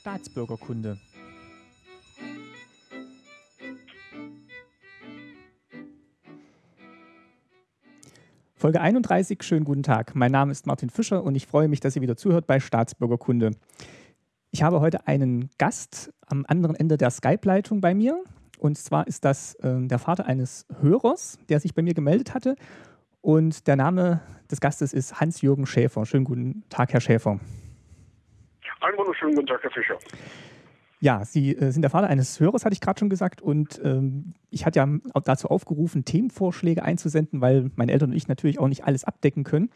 Staatsbürgerkunde. Folge 31, schönen guten Tag. Mein Name ist Martin Fischer und ich freue mich, dass ihr wieder zuhört bei Staatsbürgerkunde. Ich habe heute einen Gast am anderen Ende der Skype-Leitung bei mir. Und zwar ist das äh, der Vater eines Hörers, der sich bei mir gemeldet hatte. Und der Name des Gastes ist Hans-Jürgen Schäfer. Schönen guten Tag, Herr Schäfer. Einen wunderschönen guten Tag, Herr Fischer. Ja, Sie äh, sind der Vater eines Hörers, hatte ich gerade schon gesagt. Und ähm, ich hatte ja dazu aufgerufen, Themenvorschläge einzusenden, weil meine Eltern und ich natürlich auch nicht alles abdecken können,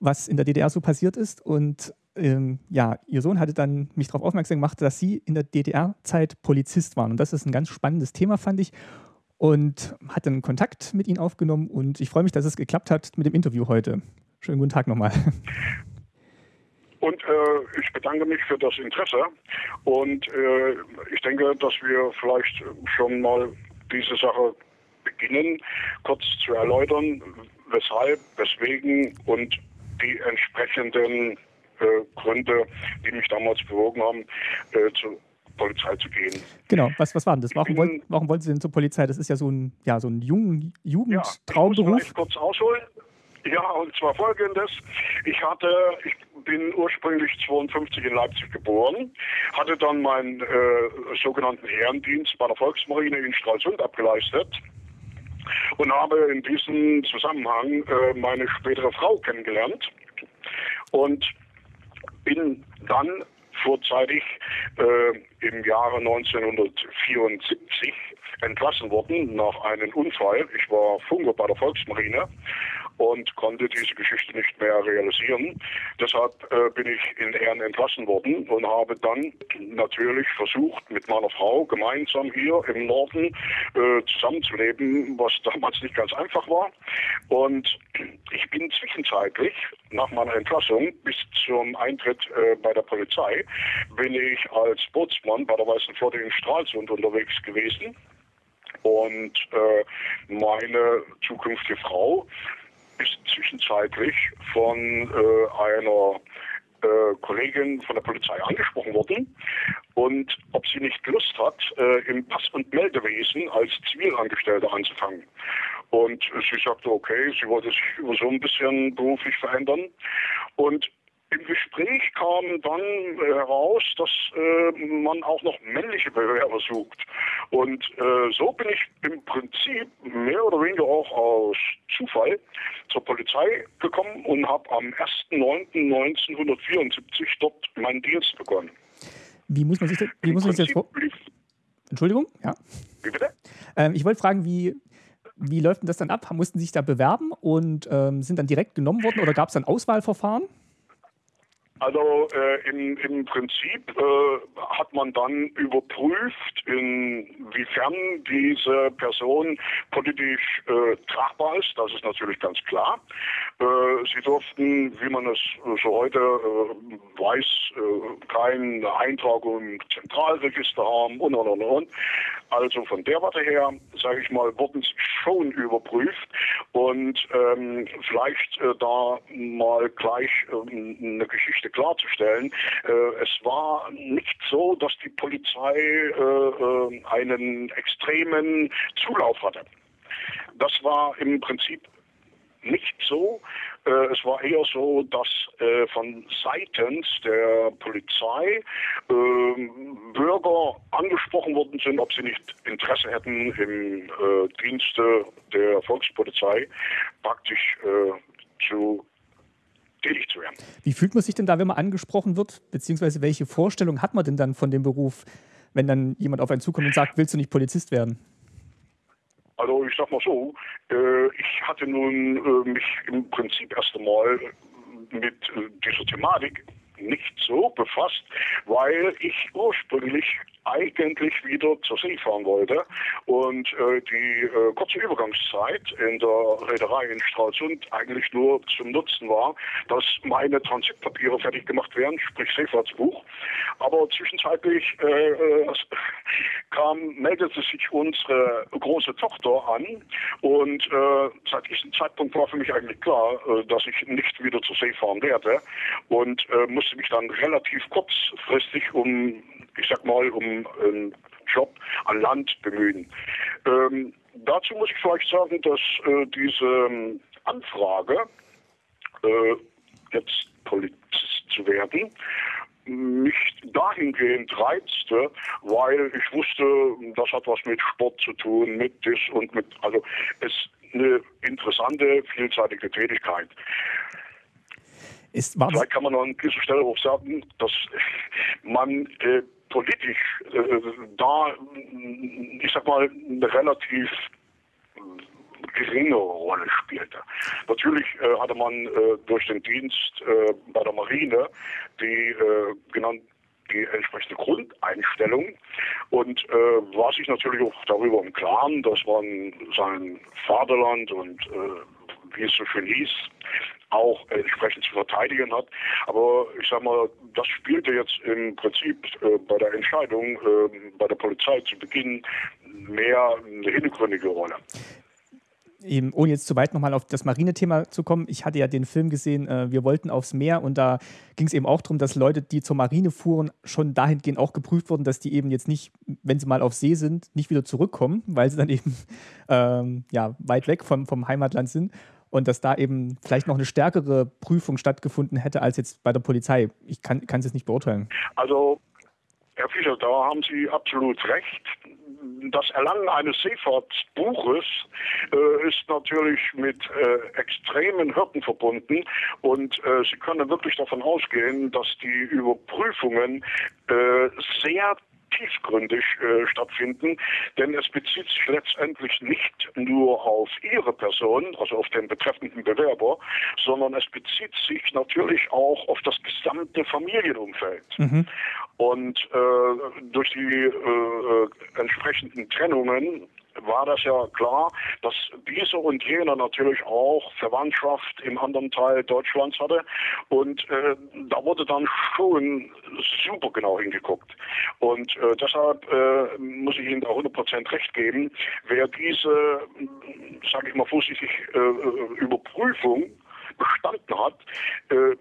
was in der DDR so passiert ist. Und ähm, ja, Ihr Sohn hatte dann mich darauf aufmerksam gemacht, dass Sie in der DDR-Zeit Polizist waren. Und das ist ein ganz spannendes Thema, fand ich. Und hat dann Kontakt mit Ihnen aufgenommen. Und ich freue mich, dass es geklappt hat mit dem Interview heute. Schönen guten Tag nochmal. Und äh, ich bedanke mich für das Interesse. Und äh, ich denke, dass wir vielleicht schon mal diese Sache beginnen, kurz zu erläutern, weshalb, weswegen und die entsprechenden äh, Gründe, die mich damals bewogen haben, äh, zur Polizei zu gehen. Genau, was, was war denn das? Warum, wollt, warum wollten Sie denn zur Polizei? Das ist ja so ein, ja, so ein Jugend, Jugendtraumberuf. Ja, ich muss kurz ausholen. Ja, und zwar folgendes. Ich hatte, ich bin ursprünglich 52 in Leipzig geboren, hatte dann meinen äh, sogenannten Ehrendienst bei der Volksmarine in Stralsund abgeleistet und habe in diesem Zusammenhang äh, meine spätere Frau kennengelernt und bin dann vorzeitig äh, im Jahre 1974 entlassen worden nach einem Unfall. Ich war Funker bei der Volksmarine und konnte diese Geschichte nicht mehr realisieren. Deshalb äh, bin ich in Ehren entlassen worden und habe dann natürlich versucht, mit meiner Frau gemeinsam hier im Norden äh, zusammenzuleben, was damals nicht ganz einfach war. Und ich bin zwischenzeitlich nach meiner Entlassung bis zum Eintritt äh, bei der Polizei bin ich als Bootsmann bei der Weißen Flotte in Stralsund unterwegs gewesen. Und äh, meine zukünftige Frau ist zwischenzeitlich von äh, einer äh, Kollegin von der Polizei angesprochen worden und ob sie nicht Lust hat, äh, im Pass- und Meldewesen als Zivilangestellte anzufangen. Und sie sagte, okay, sie wollte sich so ein bisschen beruflich verändern. Und im Gespräch kam dann heraus, dass äh, man auch noch männliche Bewerber sucht. Und äh, so bin ich im Prinzip mehr oder weniger auch aus Zufall zur Polizei gekommen und habe am 1.9.1974 dort meinen Dienst begonnen. Wie muss man sich das, wie muss man sich das vor Entschuldigung? Ja. Wie bitte? Ähm, ich wollte fragen, wie, wie läuft denn das dann ab? Mussten Sie sich da bewerben und ähm, sind dann direkt genommen worden oder gab es dann Auswahlverfahren? Also äh, im, im Prinzip äh, hat man dann überprüft, inwiefern diese Person politisch äh, tragbar ist. Das ist natürlich ganz klar. Äh, sie durften, wie man es so heute äh, weiß, äh, keine Eintragung im Zentralregister haben und und und und. Also von der Warte her, sage ich mal, wurden sie schon überprüft und ähm, vielleicht da mal gleich ähm, eine Geschichte klarzustellen. Äh, es war nicht so, dass die Polizei äh, äh, einen extremen Zulauf hatte. Das war im Prinzip nicht so. Äh, es war eher so, dass äh, von seitens der Polizei äh, Bürger angesprochen worden sind, ob sie nicht Interesse hätten, im äh, Dienste der Volkspolizei praktisch äh, zu tätig zu werden. Wie fühlt man sich denn da, wenn man angesprochen wird? Beziehungsweise welche Vorstellung hat man denn dann von dem Beruf, wenn dann jemand auf einen zukommt und sagt, willst du nicht Polizist werden? Also ich sag mal so, äh, ich hatte nun äh, mich im Prinzip erst einmal mit äh, dieser Thematik nicht so befasst, weil ich ursprünglich eigentlich wieder zur See fahren wollte und äh, die äh, kurze Übergangszeit in der Reederei in Stralsund eigentlich nur zum Nutzen war, dass meine Transitpapiere fertig gemacht werden, sprich Seefahrtsbuch. Aber zwischenzeitlich äh, äh kam, meldete sich unsere große Tochter an und äh, seit diesem Zeitpunkt war für mich eigentlich klar, äh, dass ich nicht wieder zur See fahren werde und äh, musste mich dann relativ kurzfristig um, ich sag mal, um einen Job an Land bemühen. Ähm, dazu muss ich vielleicht sagen, dass äh, diese ähm, Anfrage, äh, jetzt Polizist zu werden, mich dahingehend reizte, weil ich wusste, das hat was mit Sport zu tun, mit das und mit, also es eine interessante, vielseitige Tätigkeit. Ist, Vielleicht kann man an dieser Stelle auch sagen, dass man äh, politisch äh, da, ich sag mal, eine relativ geringere Rolle spielte. Natürlich äh, hatte man äh, durch den Dienst äh, bei der Marine die äh, genannten die entsprechende Grundeinstellung und äh, war sich natürlich auch darüber im Klaren, dass man sein Vaterland und äh, wie es so schön hieß, auch entsprechend zu verteidigen hat. Aber ich sag mal, das spielte jetzt im Prinzip äh, bei der Entscheidung äh, bei der Polizei zu Beginn mehr eine hintergründige Rolle eben, ohne jetzt zu weit nochmal auf das Marinethema zu kommen, ich hatte ja den Film gesehen, äh, wir wollten aufs Meer und da ging es eben auch darum, dass Leute, die zur Marine fuhren, schon dahingehend auch geprüft wurden, dass die eben jetzt nicht, wenn sie mal auf See sind, nicht wieder zurückkommen, weil sie dann eben ähm, ja, weit weg vom, vom Heimatland sind und dass da eben vielleicht noch eine stärkere Prüfung stattgefunden hätte als jetzt bei der Polizei. Ich kann es jetzt nicht beurteilen. Also Herr Fischer, da haben Sie absolut recht. Das Erlangen eines Seefahrtsbuches äh, ist natürlich mit äh, extremen Hürden verbunden und äh, Sie können wirklich davon ausgehen, dass die Überprüfungen äh, sehr tiefgründig äh, stattfinden, denn es bezieht sich letztendlich nicht nur auf Ihre Person, also auf den betreffenden Bewerber, sondern es bezieht sich natürlich auch auf das gesamte Familienumfeld. Mhm. Und äh, durch die äh, entsprechenden Trennungen war das ja klar, dass dieser und jener natürlich auch Verwandtschaft im anderen Teil Deutschlands hatte. Und äh, da wurde dann schon super genau hingeguckt. Und äh, deshalb äh, muss ich Ihnen da 100% recht geben, wer diese, sage ich mal vorsichtig, äh, Überprüfung bestanden hat, äh,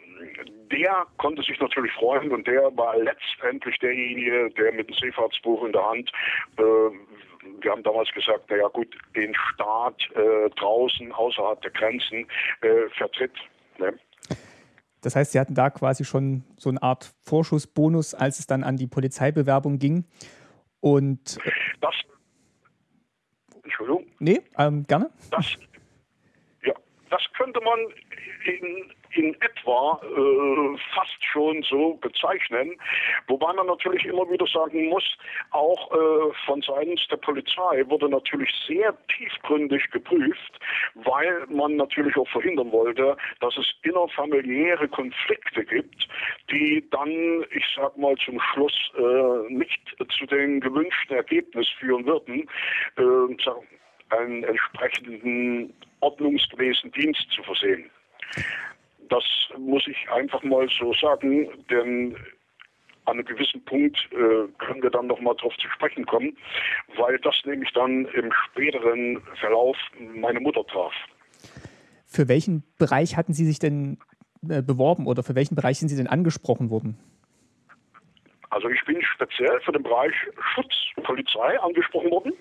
der konnte sich natürlich freuen und der war letztendlich derjenige, der mit dem Seefahrtsbuch in der Hand äh, wir haben damals gesagt, naja gut, den Staat äh, draußen, außerhalb der Grenzen äh, vertritt. Ne? Das heißt, Sie hatten da quasi schon so eine Art Vorschussbonus, als es dann an die Polizeibewerbung ging. Und das Entschuldigung? Nee, ähm, gerne. Das, ja, das könnte man in in etwa äh, fast schon so bezeichnen. Wobei man natürlich immer wieder sagen muss, auch äh, von Seiten der Polizei wurde natürlich sehr tiefgründig geprüft, weil man natürlich auch verhindern wollte, dass es innerfamiliäre Konflikte gibt, die dann, ich sag mal zum Schluss, äh, nicht zu den gewünschten Ergebnissen führen würden, äh, einen entsprechenden ordnungsgemäßen Dienst zu versehen. Das muss ich einfach mal so sagen, denn an einem gewissen Punkt äh, können wir dann nochmal darauf zu sprechen kommen, weil das nämlich dann im späteren Verlauf meine Mutter traf. Für welchen Bereich hatten Sie sich denn äh, beworben oder für welchen Bereich sind Sie denn angesprochen worden? Also ich bin speziell für den Bereich Schutzpolizei angesprochen worden.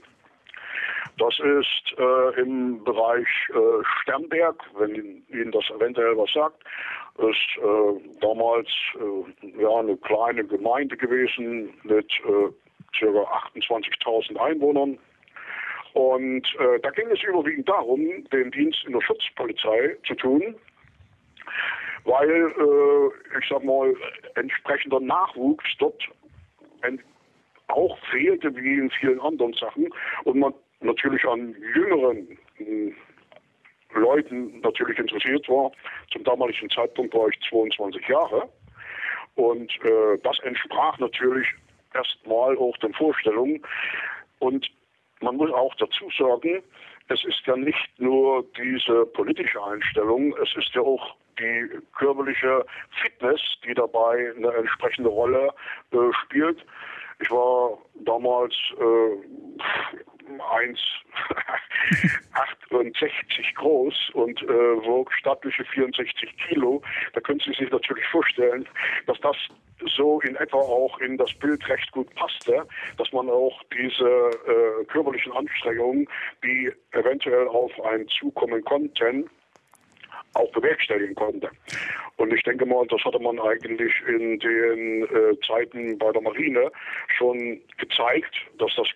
Das ist äh, im Bereich äh, Sternberg, wenn Ihnen das eventuell was sagt, ist äh, damals äh, ja eine kleine Gemeinde gewesen mit äh, ca. 28.000 Einwohnern. Und äh, da ging es überwiegend darum, den Dienst in der Schutzpolizei zu tun, weil, ich sag mal, entsprechender Nachwuchs dort auch fehlte wie in vielen anderen Sachen und man natürlich an jüngeren hm, Leuten natürlich interessiert war. Zum damaligen Zeitpunkt war ich 22 Jahre. Und äh, das entsprach natürlich erstmal auch den Vorstellungen. Und man muss auch dazu sagen, es ist ja nicht nur diese politische Einstellung, es ist ja auch die körperliche Fitness, die dabei eine entsprechende Rolle äh, spielt. Ich war damals äh, 1,68 groß und äh, wog stattliche 64 Kilo. Da können Sie sich natürlich vorstellen, dass das so in etwa auch in das Bild recht gut passte, dass man auch diese äh, körperlichen Anstrengungen, die eventuell auf einen zukommen konnten, auch bewerkstelligen konnte. Und ich denke mal, das hatte man eigentlich in den äh, Zeiten bei der Marine schon gezeigt, dass das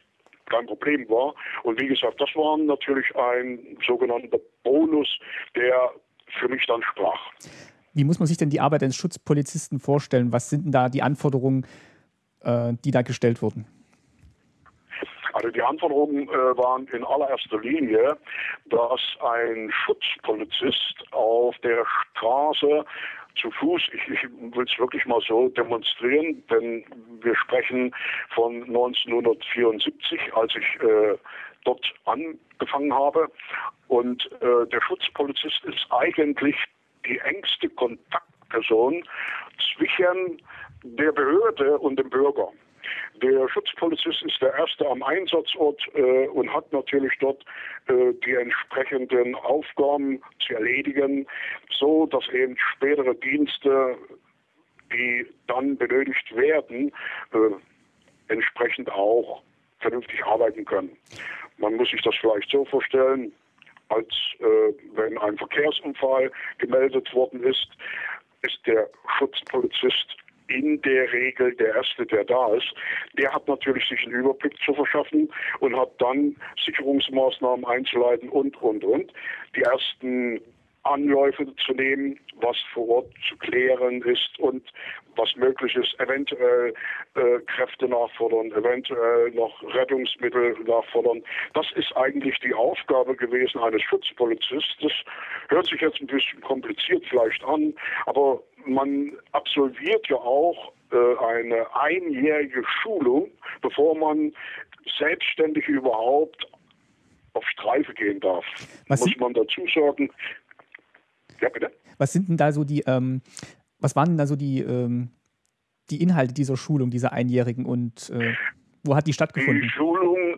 kein Problem war. Und wie gesagt, das war natürlich ein sogenannter Bonus, der für mich dann sprach. Wie muss man sich denn die Arbeit eines Schutzpolizisten vorstellen? Was sind denn da die Anforderungen, äh, die da gestellt wurden? Also die Anforderungen äh, waren in allererster Linie, dass ein Schutzpolizist auf der Straße zu Fuß, ich, ich will es wirklich mal so demonstrieren, denn wir sprechen von 1974, als ich äh, dort angefangen habe. Und äh, der Schutzpolizist ist eigentlich die engste Kontaktperson zwischen der Behörde und dem Bürger. Der Schutzpolizist ist der Erste am Einsatzort äh, und hat natürlich dort äh, die entsprechenden Aufgaben zu erledigen, so dass eben spätere Dienste, die dann benötigt werden, äh, entsprechend auch vernünftig arbeiten können. Man muss sich das vielleicht so vorstellen, als äh, wenn ein Verkehrsunfall gemeldet worden ist, ist der Schutzpolizist in der Regel der Erste, der da ist. Der hat natürlich sich einen Überblick zu verschaffen und hat dann Sicherungsmaßnahmen einzuleiten und, und, und. Die ersten Anläufe zu nehmen, was vor Ort zu klären ist und was möglich ist, eventuell äh, Kräfte nachfordern, eventuell noch Rettungsmittel nachfordern. Das ist eigentlich die Aufgabe gewesen eines Schutzpolizisten. Das hört sich jetzt ein bisschen kompliziert vielleicht an, aber man absolviert ja auch äh, eine einjährige Schulung, bevor man selbstständig überhaupt auf Streife gehen darf. Was Muss man dazu sagen, ja, bitte. Was sind denn da so die, ähm, was waren denn da so die, ähm, die Inhalte dieser Schulung, dieser Einjährigen und äh, wo hat die stattgefunden? Die Schulung,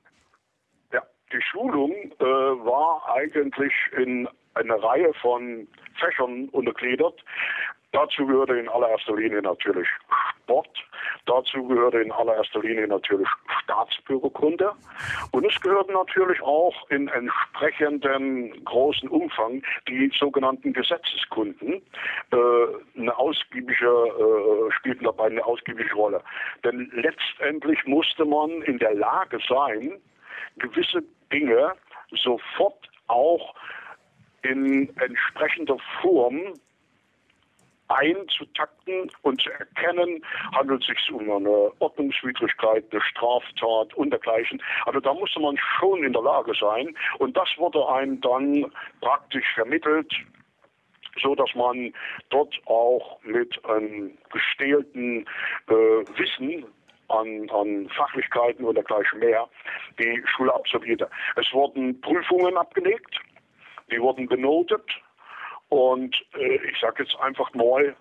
ja, die Schulung äh, war eigentlich in eine Reihe von Fächern untergliedert. Dazu gehörte in allererster Linie natürlich Sport, dazu gehörte in allererster Linie natürlich Staatsbürgerkunde und es gehörten natürlich auch in entsprechendem großen Umfang die sogenannten Gesetzeskunden. Äh, eine ausgiebige, äh, spielten dabei eine ausgiebige Rolle. Denn letztendlich musste man in der Lage sein, gewisse Dinge sofort auch in entsprechender Form einzutakten und zu erkennen, handelt es sich um eine Ordnungswidrigkeit, eine Straftat und dergleichen. Also da musste man schon in der Lage sein und das wurde einem dann praktisch vermittelt, so dass man dort auch mit einem gestählten äh, Wissen an, an Fachlichkeiten und dergleichen mehr die Schule absolvierte. Es wurden Prüfungen abgelegt, die wurden benotet und äh, ich sage jetzt einfach mal,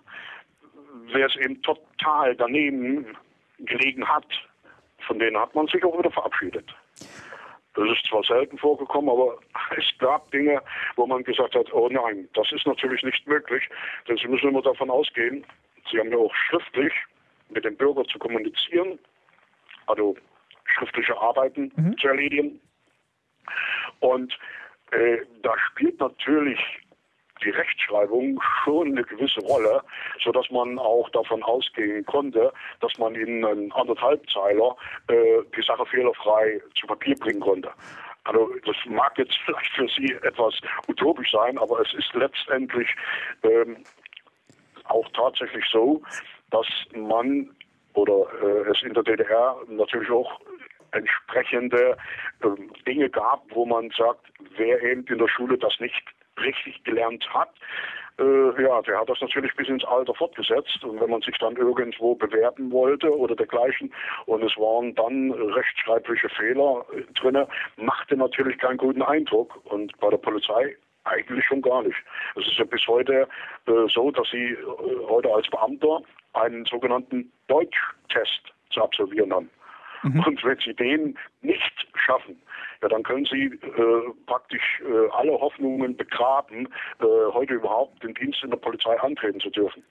wer es eben total daneben gelegen hat, von denen hat man sich auch wieder verabschiedet. Das ist zwar selten vorgekommen, aber es gab Dinge, wo man gesagt hat, oh nein, das ist natürlich nicht möglich, denn Sie müssen immer davon ausgehen, Sie haben ja auch schriftlich mit dem Bürger zu kommunizieren, also schriftliche Arbeiten mhm. zu erledigen. Und äh, da spielt natürlich die Rechtschreibung schon eine gewisse Rolle, so dass man auch davon ausgehen konnte, dass man in einen anderthalbzeiler äh, die Sache fehlerfrei zu Papier bringen konnte. Also das mag jetzt vielleicht für Sie etwas utopisch sein, aber es ist letztendlich ähm, auch tatsächlich so, dass man oder äh, es in der DDR natürlich auch entsprechende äh, Dinge gab, wo man sagt, wer eben in der Schule das nicht richtig gelernt hat, äh, ja, der hat das natürlich bis ins Alter fortgesetzt. Und wenn man sich dann irgendwo bewerben wollte oder dergleichen und es waren dann rechtschreibliche Fehler äh, drin, machte natürlich keinen guten Eindruck. Und bei der Polizei eigentlich schon gar nicht. Es ist ja bis heute äh, so, dass Sie äh, heute als Beamter einen sogenannten Deutschtest zu absolvieren haben. Mhm. Und wenn Sie den nicht schaffen, ja, dann können Sie äh, praktisch äh, alle Hoffnungen begraben, äh, heute überhaupt den Dienst in der Polizei antreten zu dürfen.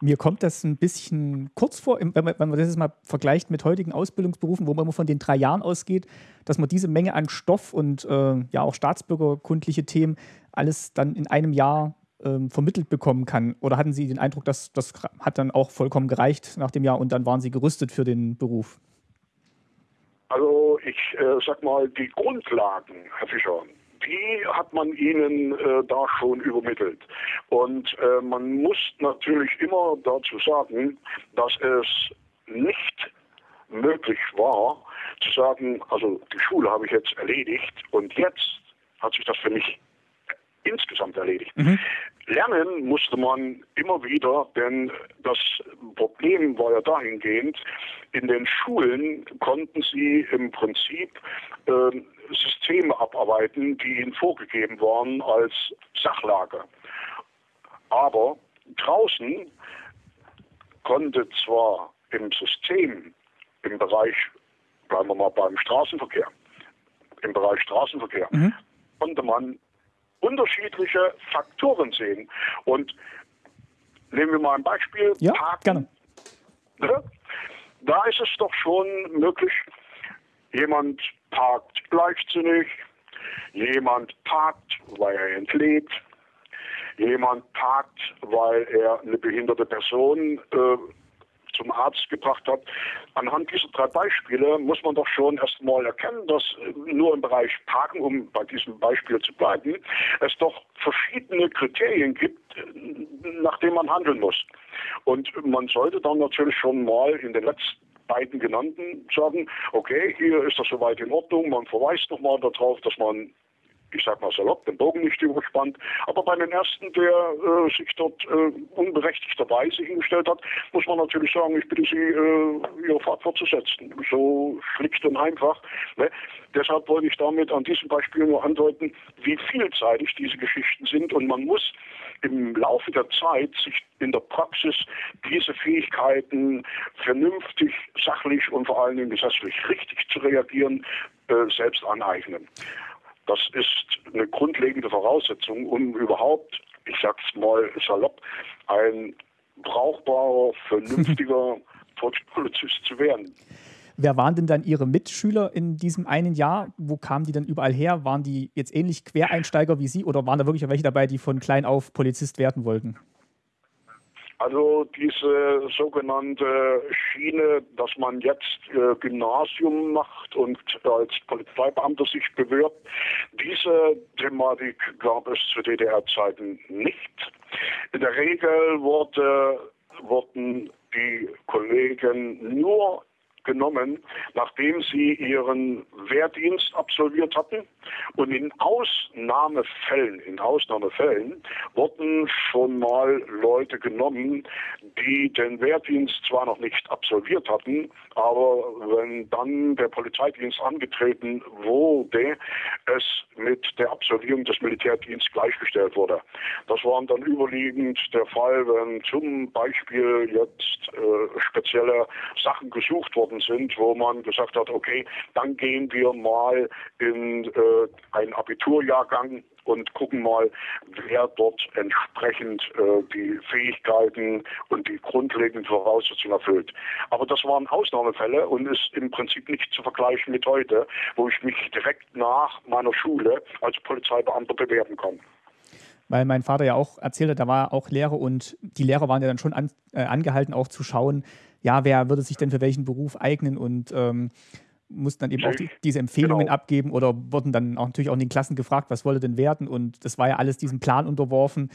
Mir kommt das ein bisschen kurz vor, wenn man, wenn man das jetzt mal vergleicht mit heutigen Ausbildungsberufen, wo man immer von den drei Jahren ausgeht, dass man diese Menge an Stoff und äh, ja auch staatsbürgerkundliche Themen alles dann in einem Jahr ähm, vermittelt bekommen kann? Oder hatten Sie den Eindruck, dass das hat dann auch vollkommen gereicht nach dem Jahr und dann waren Sie gerüstet für den Beruf? Also ich äh, sag mal, die Grundlagen, Herr Fischer, die hat man ihnen äh, da schon übermittelt. Und äh, man muss natürlich immer dazu sagen, dass es nicht möglich war, zu sagen, also die Schule habe ich jetzt erledigt und jetzt hat sich das für mich insgesamt erledigt. Mhm. Lernen musste man immer wieder, denn das Problem war ja dahingehend, in den Schulen konnten sie im Prinzip äh, Systeme abarbeiten, die ihnen vorgegeben waren als Sachlage. Aber draußen konnte zwar im System, im Bereich, bleiben wir mal beim Straßenverkehr, im Bereich Straßenverkehr, mhm. konnte man unterschiedliche Faktoren sehen. Und nehmen wir mal ein Beispiel. Ja, Parken. gerne. Ne? Da ist es doch schon möglich, jemand parkt leichtsinnig, jemand parkt, weil er entlebt, jemand parkt, weil er eine behinderte Person äh, zum Arzt gebracht hat. Anhand dieser drei Beispiele muss man doch schon erstmal erkennen, dass nur im Bereich Parken, um bei diesem Beispiel zu bleiben, es doch verschiedene Kriterien gibt, nach denen man handeln muss. Und man sollte dann natürlich schon mal in den letzten beiden genannten sagen, okay, hier ist das soweit in Ordnung, man verweist nochmal darauf, dass man ich sag mal salopp, den Bogen nicht überspannt. Aber bei den ersten, der äh, sich dort äh, unberechtigterweise hingestellt hat, muss man natürlich sagen, ich bitte Sie, äh, Ihre Fahrt fortzusetzen. So schlicht und einfach. Ne? Deshalb wollte ich damit an diesem Beispiel nur andeuten, wie vielseitig diese Geschichten sind und man muss im Laufe der Zeit sich in der Praxis diese Fähigkeiten vernünftig, sachlich und vor allen Dingen gesetzlich richtig zu reagieren, äh, selbst aneignen. Das ist eine grundlegende Voraussetzung, um überhaupt, ich sag's mal salopp, ein brauchbarer, vernünftiger Polizist zu werden. Wer waren denn dann Ihre Mitschüler in diesem einen Jahr? Wo kamen die dann überall her? Waren die jetzt ähnlich Quereinsteiger wie Sie oder waren da wirklich welche dabei, die von klein auf Polizist werden wollten? Also diese sogenannte Schiene, dass man jetzt äh, Gymnasium macht und als Polizeibeamter sich bewirbt, diese Thematik gab es zu DDR-Zeiten nicht. In der Regel wurde, wurden die Kollegen nur genommen, nachdem sie ihren Wehrdienst absolviert hatten. Und in Ausnahmefällen, in Ausnahmefällen wurden schon mal Leute genommen, die den Wehrdienst zwar noch nicht absolviert hatten, aber wenn dann der Polizeidienst angetreten wurde, es mit der Absolvierung des Militärdienstes gleichgestellt wurde. Das war dann überwiegend der Fall, wenn zum Beispiel jetzt äh, spezielle Sachen gesucht worden sind, wo man gesagt hat, okay, dann gehen wir mal in äh, einen Abiturjahrgang und gucken mal, wer dort entsprechend äh, die Fähigkeiten und die grundlegenden Voraussetzungen erfüllt. Aber das waren Ausnahmefälle und ist im Prinzip nicht zu vergleichen mit heute, wo ich mich direkt nach meiner Schule als Polizeibeamter bewerben kann weil mein Vater ja auch erzählte, da war auch Lehrer und die Lehrer waren ja dann schon an, äh, angehalten, auch zu schauen, ja, wer würde sich denn für welchen Beruf eignen und ähm, mussten dann eben auch die, diese Empfehlungen genau. abgeben oder wurden dann auch natürlich auch in den Klassen gefragt, was wollte denn werden und das war ja alles diesem Plan unterworfen.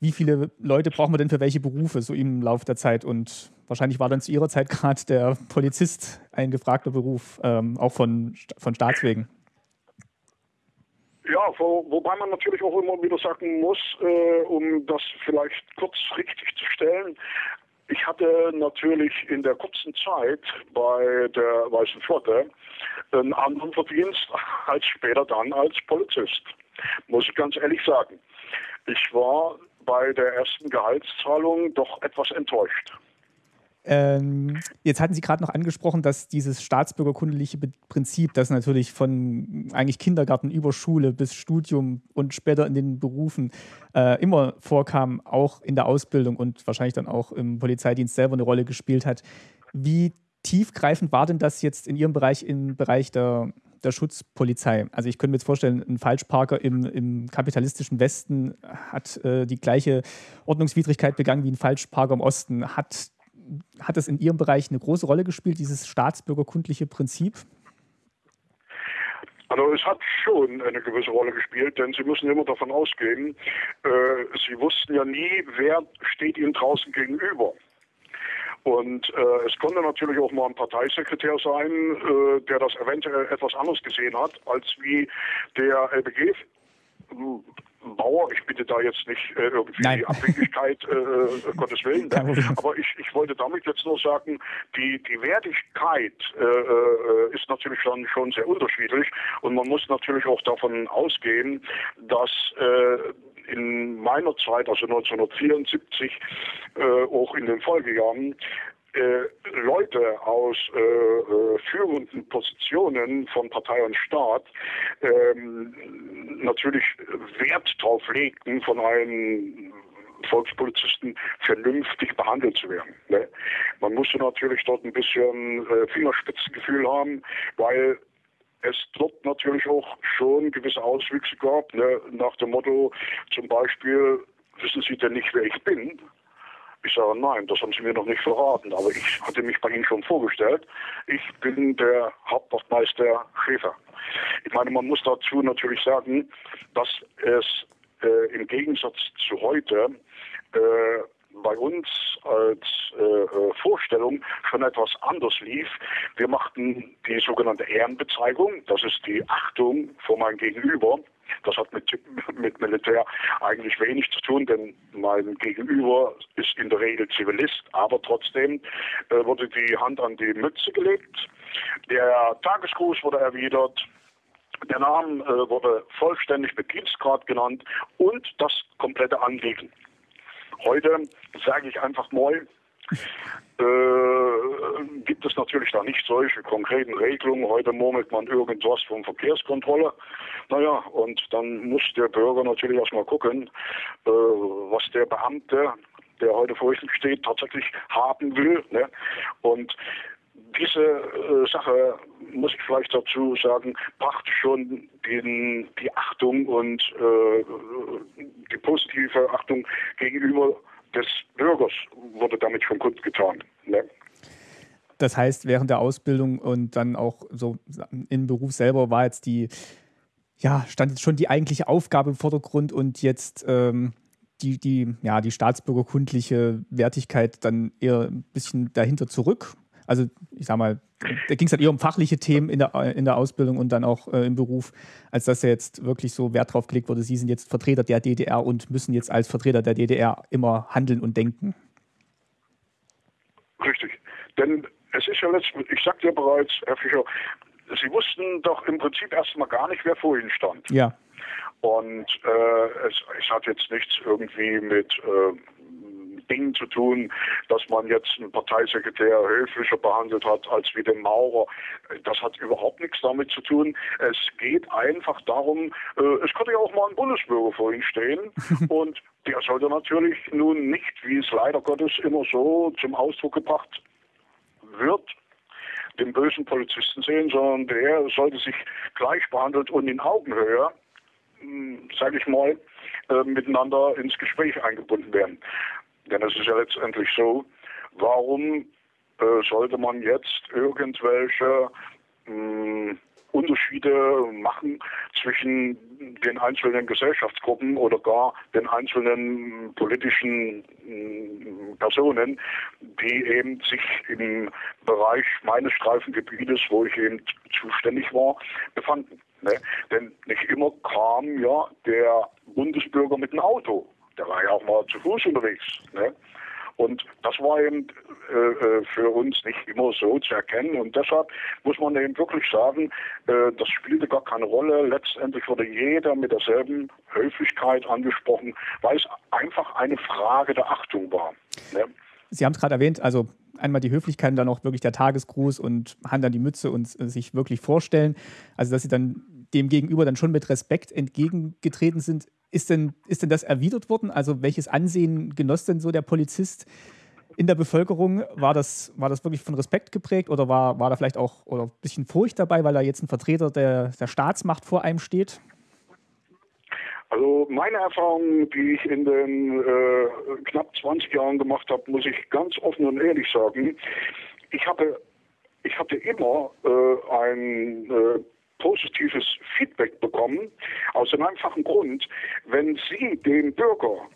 Wie viele Leute brauchen wir denn für welche Berufe so im Laufe der Zeit? Und wahrscheinlich war dann zu Ihrer Zeit gerade der Polizist ein gefragter Beruf, ähm, auch von, von Staatswegen. Ja, wo, wobei man natürlich auch immer wieder sagen muss, äh, um das vielleicht kurz richtig zu stellen, ich hatte natürlich in der kurzen Zeit bei der Weißen Flotte einen anderen Verdienst als später dann als Polizist. Muss ich ganz ehrlich sagen. Ich war bei der ersten Gehaltszahlung doch etwas enttäuscht. Ähm, jetzt hatten Sie gerade noch angesprochen, dass dieses staatsbürgerkundliche Prinzip, das natürlich von eigentlich Kindergarten über Schule bis Studium und später in den Berufen äh, immer vorkam, auch in der Ausbildung und wahrscheinlich dann auch im Polizeidienst selber eine Rolle gespielt hat. Wie tiefgreifend war denn das jetzt in Ihrem Bereich, im Bereich der, der Schutzpolizei? Also ich könnte mir jetzt vorstellen, ein Falschparker im, im kapitalistischen Westen hat äh, die gleiche Ordnungswidrigkeit begangen wie ein Falschparker im Osten. Hat hat das in Ihrem Bereich eine große Rolle gespielt, dieses staatsbürgerkundliche Prinzip? Also es hat schon eine gewisse Rolle gespielt, denn Sie müssen immer davon ausgehen, äh, Sie wussten ja nie, wer steht Ihnen draußen gegenüber. Und äh, es konnte natürlich auch mal ein Parteisekretär sein, äh, der das eventuell etwas anders gesehen hat, als wie der LBG Bauer, ich bitte da jetzt nicht äh, irgendwie Nein. die Abhängigkeit, äh, äh Gottes Willen, ne? aber ich, ich wollte damit jetzt nur sagen, die, die Wertigkeit äh, äh, ist natürlich schon, schon sehr unterschiedlich und man muss natürlich auch davon ausgehen, dass äh, in meiner Zeit, also 1974, auch in den Folgejahren, äh, Leute aus äh, äh, führenden Positionen von Partei und Staat ähm, natürlich Wert darauf legten, von einem Volkspolizisten vernünftig behandelt zu werden. Ne? Man musste natürlich dort ein bisschen äh, Fingerspitzengefühl haben, weil es dort natürlich auch schon gewisse Auswüchse gab, ne? nach dem Motto zum Beispiel, wissen Sie denn nicht, wer ich bin? Ich sage, nein, das haben Sie mir noch nicht verraten, aber ich hatte mich bei Ihnen schon vorgestellt. Ich bin der Hauptwachtmeister Schäfer. Ich meine, man muss dazu natürlich sagen, dass es äh, im Gegensatz zu heute äh, bei uns als äh, äh Vorstellung schon etwas anders lief. Wir machten die sogenannte Ehrenbezeigung, das ist die Achtung vor meinem Gegenüber. Das hat mit, mit Militär eigentlich wenig zu tun, denn mein Gegenüber ist in der Regel Zivilist, aber trotzdem äh, wurde die Hand an die Mütze gelegt. Der Tagesgruß wurde erwidert. Der Name äh, wurde vollständig mit Dienstgrad genannt und das komplette Anliegen. Heute sage ich einfach mal, äh, gibt es natürlich da nicht solche konkreten Regelungen. Heute murmelt man irgendwas von Verkehrskontrolle. Naja, und dann muss der Bürger natürlich erstmal gucken, äh, was der Beamte, der heute vor ihm steht, tatsächlich haben will. Ne? Und diese äh, Sache, muss ich vielleicht dazu sagen, brachte schon den, die Achtung und äh, die positive Achtung gegenüber des Bürgers wurde damit schon kundgetan. Ne? Das heißt, während der Ausbildung und dann auch so im Beruf selber war jetzt die, ja, stand jetzt schon die eigentliche Aufgabe im Vordergrund und jetzt ähm, die, die, ja, die staatsbürgerkundliche Wertigkeit dann eher ein bisschen dahinter zurück. Also ich sag mal, da ging es halt eher um fachliche Themen in der, in der Ausbildung und dann auch äh, im Beruf, als dass ja jetzt wirklich so Wert drauf gelegt wurde, Sie sind jetzt Vertreter der DDR und müssen jetzt als Vertreter der DDR immer handeln und denken. Richtig. Denn es ist ja letztlich, ich sagte ja bereits, Herr Fischer, Sie wussten doch im Prinzip erstmal gar nicht, wer vor Ihnen stand. Ja. Und äh, es, es, hat jetzt nichts irgendwie mit äh, Dingen zu tun, dass man jetzt einen Parteisekretär höflicher behandelt hat als wie den Maurer. Das hat überhaupt nichts damit zu tun. Es geht einfach darum, äh, es könnte ja auch mal ein Bundesbürger vor Ihnen stehen und der sollte natürlich nun nicht, wie es leider Gottes immer so zum Ausdruck gebracht wird, den bösen Polizisten sehen, sondern der sollte sich gleich behandelt und in Augenhöhe, hm, sage ich mal, äh, miteinander ins Gespräch eingebunden werden. Denn es ist ja letztendlich so, warum äh, sollte man jetzt irgendwelche mh, hm, Unterschiede machen zwischen den einzelnen Gesellschaftsgruppen oder gar den einzelnen politischen mm, Personen, die eben sich im Bereich meines Streifengebietes, wo ich eben zuständig war, befanden. Ne? Denn nicht immer kam ja der Bundesbürger mit dem Auto. Der war ja auch mal zu Fuß unterwegs. Ne? Und das war eben äh, äh, für uns nicht immer so zu erkennen. Und deshalb muss man eben wirklich sagen, äh, das spielte gar keine Rolle. Letztendlich wurde jeder mit derselben Höflichkeit angesprochen, weil es einfach eine Frage der Achtung war. Ne? Sie haben es gerade erwähnt, also einmal die Höflichkeit und dann auch wirklich der Tagesgruß und Hand an die Mütze und äh, sich wirklich vorstellen. Also, dass Sie dann dem Gegenüber dann schon mit Respekt entgegengetreten sind. Ist denn, ist denn das erwidert worden? Also welches Ansehen genoss denn so der Polizist in der Bevölkerung? War das, war das wirklich von Respekt geprägt oder war, war da vielleicht auch oder ein bisschen Furcht dabei, weil da jetzt ein Vertreter der, der Staatsmacht vor einem steht? Also meine Erfahrung, die ich in den äh, knapp 20 Jahren gemacht habe, muss ich ganz offen und ehrlich sagen. Ich hatte, ich hatte immer äh, ein äh, positives Feedback bekommen, aus dem einfachen Grund, wenn Sie dem Bürger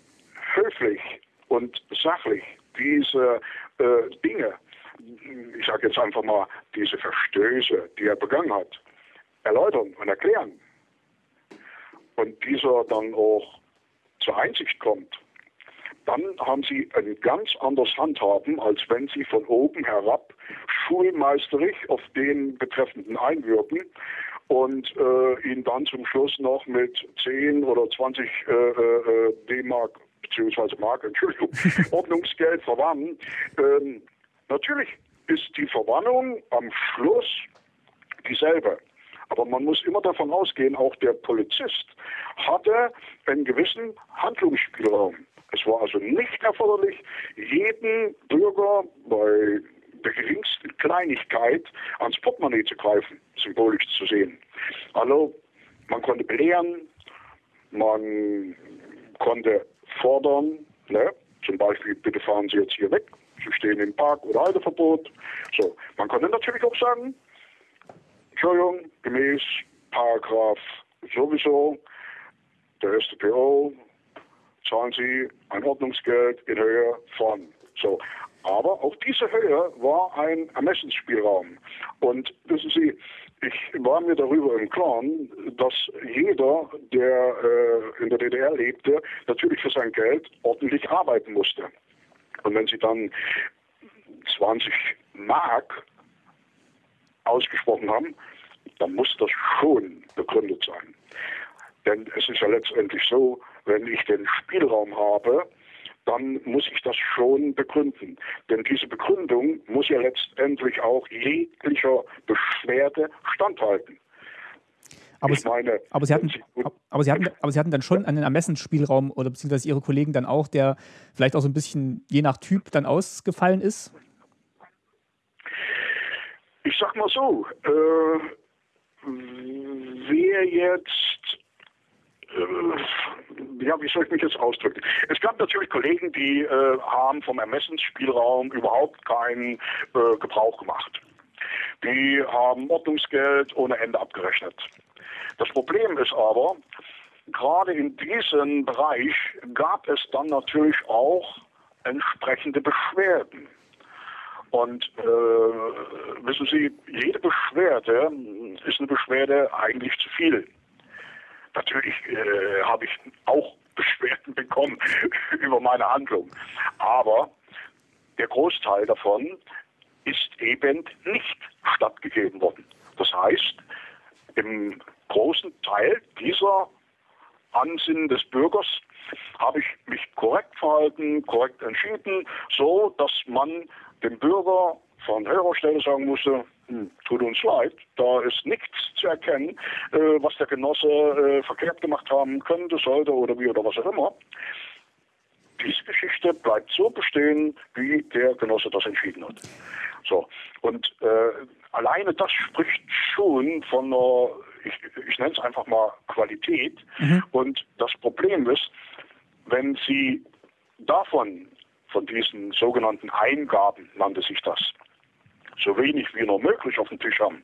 höflich und sachlich diese äh, Dinge, ich sage jetzt einfach mal diese Verstöße, die er begangen hat, erläutern und erklären und dieser dann auch zur Einsicht kommt, dann haben Sie ein ganz anderes Handhaben, als wenn Sie von oben herab schulmeisterig auf den Betreffenden einwirken und äh, ihn dann zum Schluss noch mit 10 oder 20 äh, äh, D-Mark beziehungsweise Mark, Entschuldigung, Ordnungsgeld verwannen. Ähm, natürlich ist die Verwannung am Schluss dieselbe. Aber man muss immer davon ausgehen, auch der Polizist hatte einen gewissen Handlungsspielraum. Es war also nicht erforderlich, jeden Bürger bei der geringsten Kleinigkeit ans Portemonnaie zu greifen, symbolisch zu sehen. Also man konnte belehren, man konnte fordern, ne? zum Beispiel, bitte fahren Sie jetzt hier weg, Sie stehen im Park oder Halteverbot. So, man konnte natürlich auch sagen, Entschuldigung, gemäß Paragraph sowieso der StPO zahlen Sie ein Ordnungsgeld in Höhe von so. Aber auch diese Höhe war ein Ermessensspielraum. Und wissen Sie, ich war mir darüber im Klaren, dass jeder, der äh, in der DDR lebte, natürlich für sein Geld ordentlich arbeiten musste. Und wenn Sie dann 20 Mark ausgesprochen haben, dann muss das schon begründet sein. Denn es ist ja letztendlich so, wenn ich den Spielraum habe, dann muss ich das schon begründen. Denn diese Begründung muss ja letztendlich auch jeglicher Beschwerde standhalten. Aber, meine, aber, Sie hatten, aber, Sie hatten, aber Sie hatten dann schon einen Ermessensspielraum oder beziehungsweise Ihre Kollegen dann auch, der vielleicht auch so ein bisschen je nach Typ dann ausgefallen ist? Ich sag mal so, äh, wer jetzt ja, wie soll ich mich jetzt ausdrücken? Es gab natürlich Kollegen, die äh, haben vom Ermessensspielraum überhaupt keinen äh, Gebrauch gemacht. Die haben Ordnungsgeld ohne Ende abgerechnet. Das Problem ist aber, gerade in diesem Bereich gab es dann natürlich auch entsprechende Beschwerden. Und äh, wissen Sie, jede Beschwerde ist eine Beschwerde eigentlich zu viel. Natürlich äh, habe ich auch Beschwerden bekommen über meine Handlung. Aber der Großteil davon ist eben nicht stattgegeben worden. Das heißt, im großen Teil dieser Ansinnen des Bürgers habe ich mich korrekt verhalten, korrekt entschieden, so dass man dem Bürger von höherer Stelle sagen musste, tut uns leid, da ist nichts zu erkennen, äh, was der Genosse äh, verkehrt gemacht haben könnte, sollte oder wie oder was auch immer. Diese Geschichte bleibt so bestehen, wie der Genosse das entschieden hat. So, und äh, alleine das spricht schon von einer, ich, ich nenne es einfach mal Qualität. Mhm. Und das Problem ist, wenn Sie davon, von diesen sogenannten Eingaben, nannte sich das, so wenig wie nur möglich auf dem Tisch haben,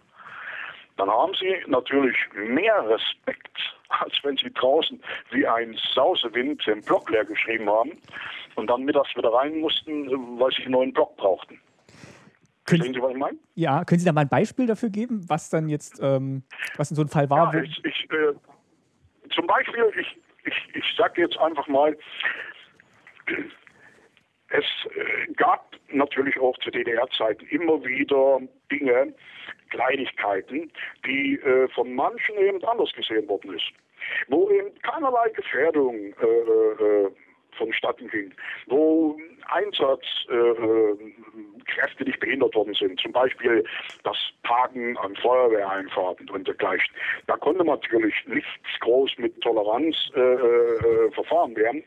dann haben sie natürlich mehr Respekt, als wenn sie draußen wie ein Sausewind den Block leer geschrieben haben und dann mittags wieder rein mussten, weil sie einen neuen Block brauchten. Verstehen Sie, was ich meine? Ja, können Sie da mal ein Beispiel dafür geben, was dann jetzt, ähm, was in so einem Fall war? Ja, ich, ich, äh, zum Beispiel, ich, ich, ich sage jetzt einfach mal, es äh, gab natürlich auch zu DDR-Zeiten immer wieder Dinge, Kleinigkeiten, die äh, von manchen eben anders gesehen worden ist. Wo eben keinerlei Gefährdung äh, äh, äh vonstatten ging, wo Einsatzkräfte nicht behindert worden sind, zum Beispiel das Parken an Feuerwehreinfahrten und dergleichen. Da konnte natürlich nichts groß mit Toleranz äh, äh, verfahren werden.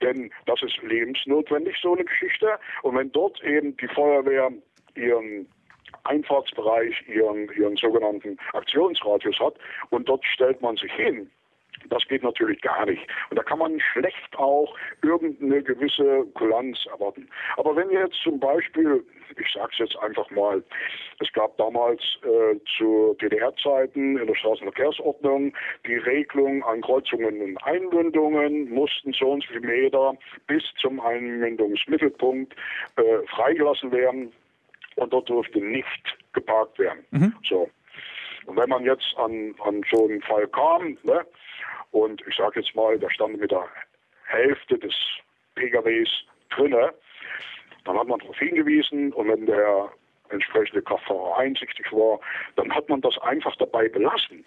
Denn das ist lebensnotwendig, so eine Geschichte. Und wenn dort eben die Feuerwehr ihren Einfahrtsbereich, ihren, ihren sogenannten Aktionsradius hat und dort stellt man sich hin, das geht natürlich gar nicht. Und da kann man schlecht auch irgendeine gewisse Kulanz erwarten. Aber wenn jetzt zum Beispiel, ich sage es jetzt einfach mal, es gab damals äh, zu DDR-Zeiten in der Straßenverkehrsordnung die Regelung an Kreuzungen und Einmündungen, mussten so und so viele Meter bis zum Einmündungsmittelpunkt äh, freigelassen werden und dort durfte nicht geparkt werden. Mhm. So. Und wenn man jetzt an, an so einen Fall kam, ne, und ich sage jetzt mal, da stand mit der Hälfte des PKWs drinne. Dann hat man darauf hingewiesen und wenn der entsprechende Kraftfahrer einsichtig war, dann hat man das einfach dabei belassen.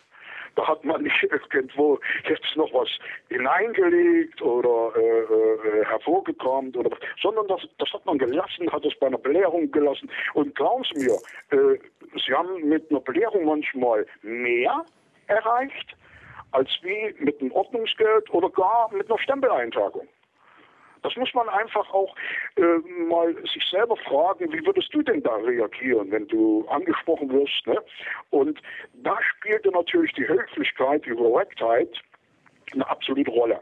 Da hat man nicht irgendwo jetzt noch was hineingelegt oder äh, äh, hervorgekramt oder sondern das, das hat man gelassen, hat es bei einer Belehrung gelassen. Und glauben Sie mir, äh, Sie haben mit einer Belehrung manchmal mehr erreicht, als wie mit einem Ordnungsgeld oder gar mit einer Stempeleintragung. Das muss man einfach auch äh, mal sich selber fragen, wie würdest du denn da reagieren, wenn du angesprochen wirst? Ne? Und da spielte natürlich die Höflichkeit, die Korrektheit eine absolute Rolle.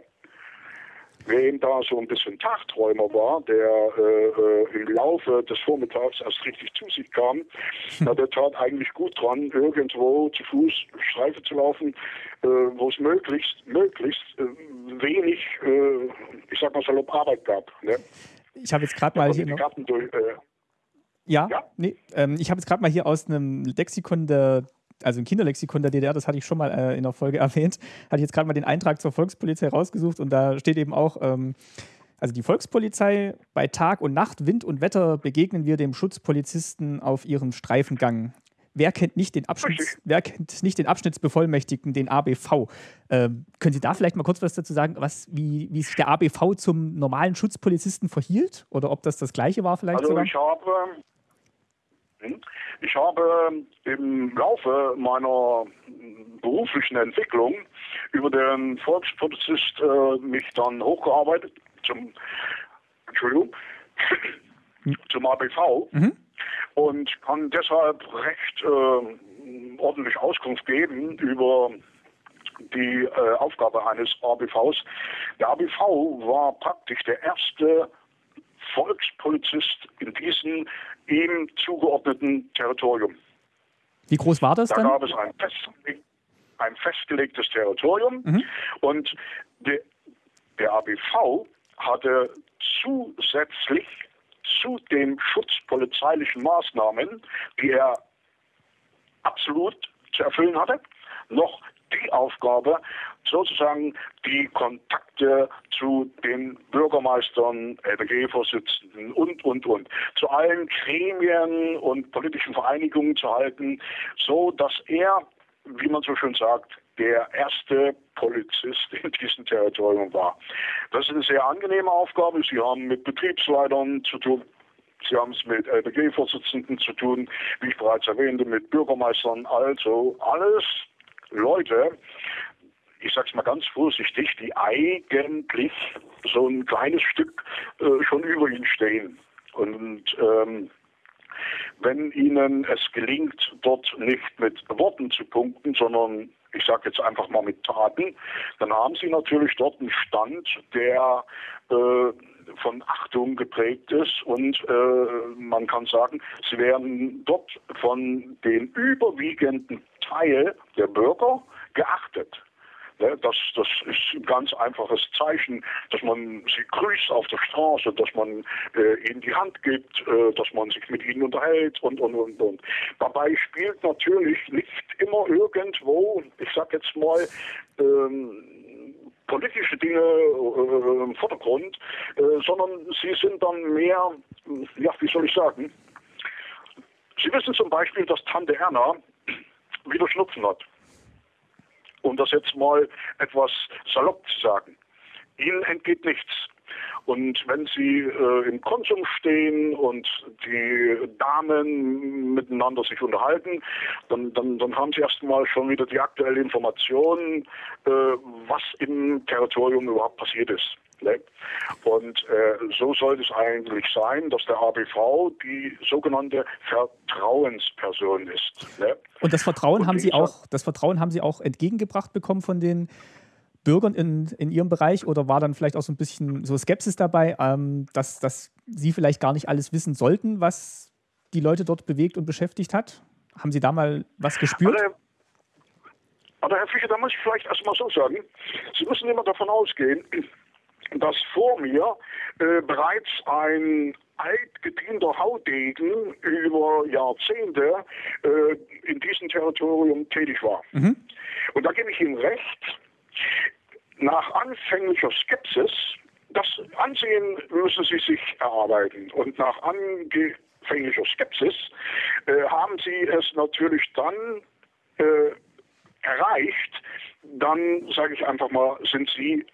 Wer eben da so ein bisschen Tagträumer war, der äh, äh, im Laufe des Vormittags erst richtig zu sich kam, na, der tat eigentlich gut dran, irgendwo zu Fuß Streife zu laufen, äh, wo es möglichst, möglichst äh, wenig, äh, ich sag mal salopp, Arbeit gab. Ne? Ich habe jetzt gerade mal hier noch... Durch, äh, ja, ja? Nee, ähm, ich habe jetzt gerade mal hier aus einem Lexikon der also ein Kinderlexikon der DDR, das hatte ich schon mal äh, in der Folge erwähnt, hatte ich jetzt gerade mal den Eintrag zur Volkspolizei rausgesucht und da steht eben auch, ähm, also die Volkspolizei, bei Tag und Nacht, Wind und Wetter begegnen wir dem Schutzpolizisten auf ihrem Streifengang. Wer kennt nicht den, Abschnitts, wer kennt nicht den Abschnittsbevollmächtigten, den ABV? Ähm, können Sie da vielleicht mal kurz was dazu sagen, was, wie, wie sich der ABV zum normalen Schutzpolizisten verhielt? Oder ob das das gleiche war vielleicht also sogar? Ich habe ich habe im Laufe meiner beruflichen Entwicklung über den Volkspolizist äh, mich dann hochgearbeitet zum, Entschuldigung, zum ABV mhm. und kann deshalb recht äh, ordentlich Auskunft geben über die äh, Aufgabe eines ABVs. Der ABV war praktisch der erste Volkspolizist in diesem ihm zugeordneten Territorium. Wie groß war das da dann? Da gab es ein, fest, ein festgelegtes Territorium mhm. und de, der ABV hatte zusätzlich zu den schutzpolizeilichen Maßnahmen, die er absolut zu erfüllen hatte, noch die Aufgabe, sozusagen die Kontakte zu den Bürgermeistern, LBG-Vorsitzenden und, und, und, zu allen Gremien und politischen Vereinigungen zu halten, so dass er, wie man so schön sagt, der erste Polizist in diesem Territorium war. Das ist eine sehr angenehme Aufgabe. Sie haben mit Betriebsleitern zu tun, Sie haben es mit LBG-Vorsitzenden zu tun, wie ich bereits erwähnte, mit Bürgermeistern, also alles Leute, ich sag's mal ganz vorsichtig, die eigentlich so ein kleines Stück äh, schon über ihn stehen. Und ähm, wenn ihnen es gelingt, dort nicht mit Worten zu punkten, sondern ich sage jetzt einfach mal mit Taten, dann haben sie natürlich dort einen Stand, der äh, von Achtung geprägt ist und äh, man kann sagen, sie werden dort von den überwiegenden Teil der Bürger geachtet. Ne, das, das ist ein ganz einfaches Zeichen, dass man sie grüßt auf der Straße, dass man äh, ihnen die Hand gibt, äh, dass man sich mit ihnen unterhält und, und, und, und. Dabei spielt natürlich nicht immer irgendwo, ich sag jetzt mal, ähm, politische Dinge äh, im Vordergrund, äh, sondern sie sind dann mehr, ja, wie soll ich sagen, Sie wissen zum Beispiel, dass Tante Erna wieder Schnupfen hat um das jetzt mal etwas salopp zu sagen. Ihnen entgeht nichts. Und wenn Sie äh, im Konsum stehen und die Damen miteinander sich unterhalten, dann, dann, dann haben Sie erstmal schon wieder die aktuelle Information, äh, was im Territorium überhaupt passiert ist. Ne? Und äh, so sollte es eigentlich sein, dass der ABV die sogenannte Vertrauensperson ist. Ne? Und das Vertrauen Und haben Sie auch, das Vertrauen haben Sie auch entgegengebracht bekommen von den Bürgern in, in Ihrem Bereich oder war dann vielleicht auch so ein bisschen so Skepsis dabei, ähm, dass, dass Sie vielleicht gar nicht alles wissen sollten, was die Leute dort bewegt und beschäftigt hat? Haben Sie da mal was gespürt? Also, aber Herr Fischer, da muss ich vielleicht erstmal so sagen, Sie müssen immer davon ausgehen, dass vor mir äh, bereits ein altgedienter Haudegen über Jahrzehnte äh, in diesem Territorium tätig war. Mhm. Und da gebe ich ihm recht, nach anfänglicher Skepsis, das Ansehen müssen sie sich erarbeiten. Und nach anfänglicher Skepsis äh, haben sie es natürlich dann äh, erreicht, dann sage ich einfach mal, sind sie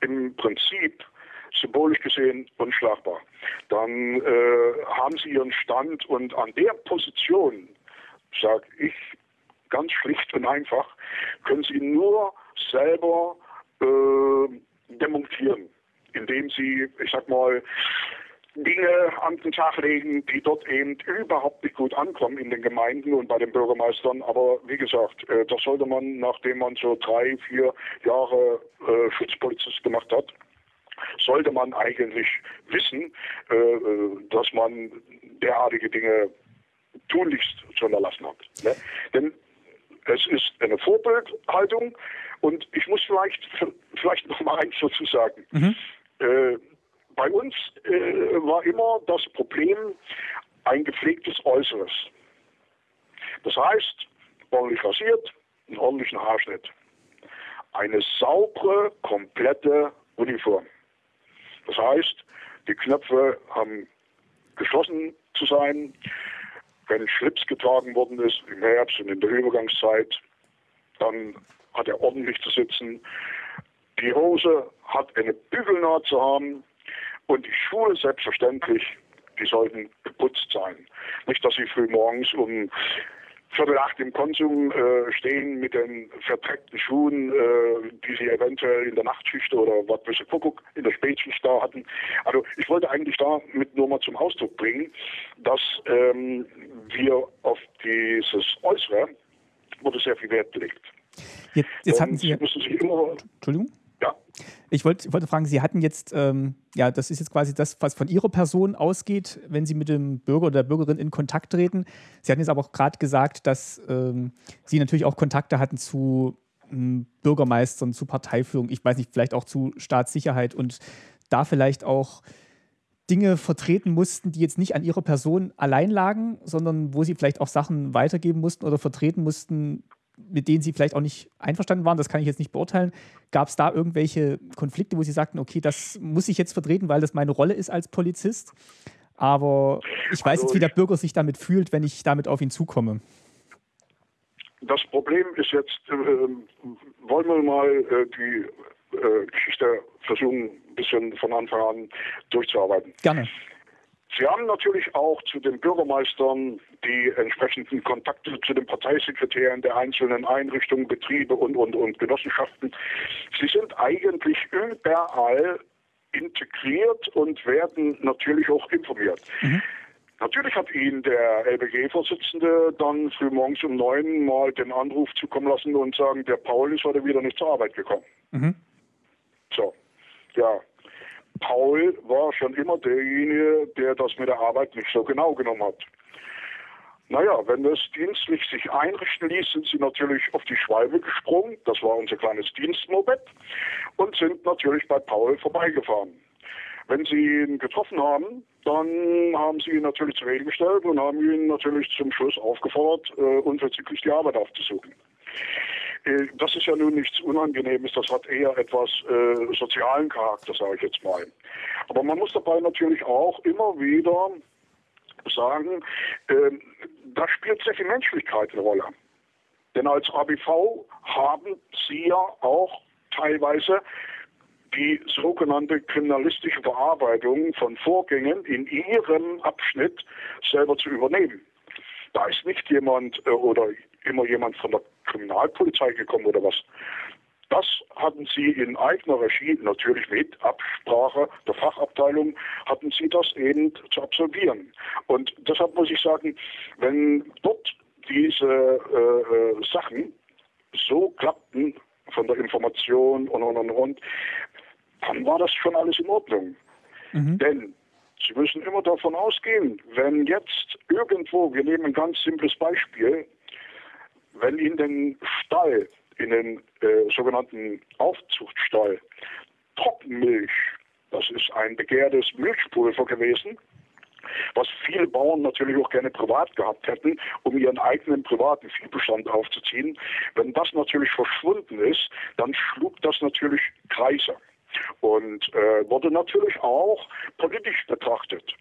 im Prinzip symbolisch gesehen unschlagbar. Dann äh, haben sie ihren Stand und an der Position, sage ich ganz schlicht und einfach, können sie nur selber äh, demontieren, indem sie, ich sag mal, Dinge an den Tag legen, die dort eben überhaupt nicht gut ankommen in den Gemeinden und bei den Bürgermeistern. Aber wie gesagt, äh, das sollte man, nachdem man so drei, vier Jahre äh, Schutzpolizist gemacht hat, sollte man eigentlich wissen, äh, äh dass man derartige Dinge tunlichst zu unterlassen hat. Ne? Denn es ist eine Vorbildhaltung und ich muss vielleicht, vielleicht noch mal eins dazu sagen. Mhm. Äh, bei uns äh, war immer das Problem ein gepflegtes Äußeres. Das heißt, ordentlich rasiert, einen ordentlichen Haarschnitt. Eine saubere, komplette Uniform. Das heißt, die Knöpfe haben geschlossen zu sein. Wenn Schlips getragen worden ist im Herbst und in der Übergangszeit, dann hat er ordentlich zu sitzen. Die Hose hat eine Bügelnaht zu haben. Und die Schuhe selbstverständlich, die sollten geputzt sein. Nicht, dass sie früh morgens um Viertel acht im Konsum äh, stehen mit den verdreckten Schuhen, äh, die sie eventuell in der Nachtschicht oder was weiß ich, Kuckuck in der Spätschicht da hatten. Also ich wollte eigentlich damit nur mal zum Ausdruck bringen, dass ähm, wir auf dieses Äußere wurde sehr viel Wert gelegt. Jetzt, jetzt hatten Sie, müssen sich immer, Entschuldigung? Ich wollte, wollte fragen, Sie hatten jetzt, ähm, ja, das ist jetzt quasi das, was von Ihrer Person ausgeht, wenn Sie mit dem Bürger oder der Bürgerin in Kontakt treten. Sie hatten jetzt aber auch gerade gesagt, dass ähm, Sie natürlich auch Kontakte hatten zu ähm, Bürgermeistern, zu Parteiführung, ich weiß nicht, vielleicht auch zu Staatssicherheit und da vielleicht auch Dinge vertreten mussten, die jetzt nicht an ihrer Person allein lagen, sondern wo sie vielleicht auch Sachen weitergeben mussten oder vertreten mussten, mit denen Sie vielleicht auch nicht einverstanden waren, das kann ich jetzt nicht beurteilen. Gab es da irgendwelche Konflikte, wo Sie sagten, okay, das muss ich jetzt vertreten, weil das meine Rolle ist als Polizist? Aber ich weiß also jetzt, wie der Bürger sich damit fühlt, wenn ich damit auf ihn zukomme. Das Problem ist jetzt, äh, wollen wir mal äh, die äh, Geschichte versuchen, ein bisschen von Anfang an durchzuarbeiten. Gerne. Sie haben natürlich auch zu den Bürgermeistern die entsprechenden Kontakte zu den Parteisekretären der einzelnen Einrichtungen, Betriebe und, und, und Genossenschaften. Sie sind eigentlich überall integriert und werden natürlich auch informiert. Mhm. Natürlich hat Ihnen der LBG-Vorsitzende dann frühmorgens um neun mal den Anruf zukommen lassen und sagen, der Paul ist heute wieder nicht zur Arbeit gekommen. Mhm. So, ja, Paul war schon immer derjenige, der das mit der Arbeit nicht so genau genommen hat. Naja, wenn das dienstlich sich einrichten ließ, sind sie natürlich auf die Schwalbe gesprungen. Das war unser kleines Dienstmoped. Und sind natürlich bei Paul vorbeigefahren. Wenn sie ihn getroffen haben, dann haben sie ihn natürlich zur Rede gestellt und haben ihn natürlich zum Schluss aufgefordert, äh, unverzüglich die Arbeit aufzusuchen. Das ist ja nun nichts Unangenehmes, das hat eher etwas äh, sozialen Charakter, sage ich jetzt mal. Aber man muss dabei natürlich auch immer wieder sagen, äh, da spielt sehr viel Menschlichkeit eine Rolle. Denn als ABV haben Sie ja auch teilweise die sogenannte kriminalistische Bearbeitung von Vorgängen in Ihrem Abschnitt selber zu übernehmen. Da ist nicht jemand äh, oder immer jemand von der Kriminalpolizei gekommen oder was. Das hatten Sie in eigener Regie, natürlich mit Absprache der Fachabteilung, hatten Sie das eben zu absolvieren. Und deshalb muss ich sagen, wenn dort diese äh, äh Sachen so klappten von der Information und und und und, dann war das schon alles in Ordnung. Mhm. Denn Sie müssen immer davon ausgehen, wenn jetzt irgendwo, wir nehmen ein ganz simples Beispiel, wenn in den Stall, in den äh, sogenannten Aufzuchtstall, Trockenmilch, das ist ein begehrtes Milchpulver gewesen, was viele Bauern natürlich auch gerne privat gehabt hätten, um ihren eigenen privaten Viehbestand aufzuziehen. Wenn das natürlich verschwunden ist, dann schlug das natürlich Kreise und äh, wurde natürlich auch politisch betrachtet.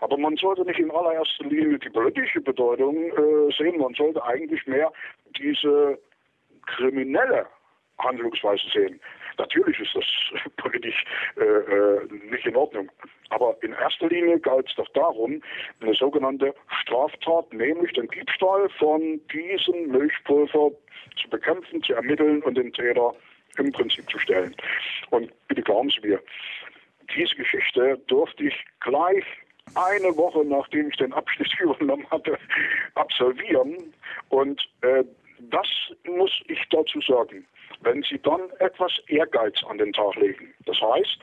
Aber man sollte nicht in allererster Linie die politische Bedeutung äh, sehen, man sollte eigentlich mehr diese kriminelle Handlungsweise sehen. Natürlich ist das politisch äh, äh, nicht in Ordnung. Aber in erster Linie galt es doch darum, eine sogenannte Straftat, nämlich den Diebstahl von diesem Milchpulver zu bekämpfen, zu ermitteln und den Täter im Prinzip zu stellen. Und bitte glauben Sie mir, diese Geschichte durfte ich gleich eine Woche nachdem ich den Abschnitt übernommen hatte, absolvieren. Und äh, das muss ich dazu sagen. Wenn Sie dann etwas Ehrgeiz an den Tag legen, das heißt,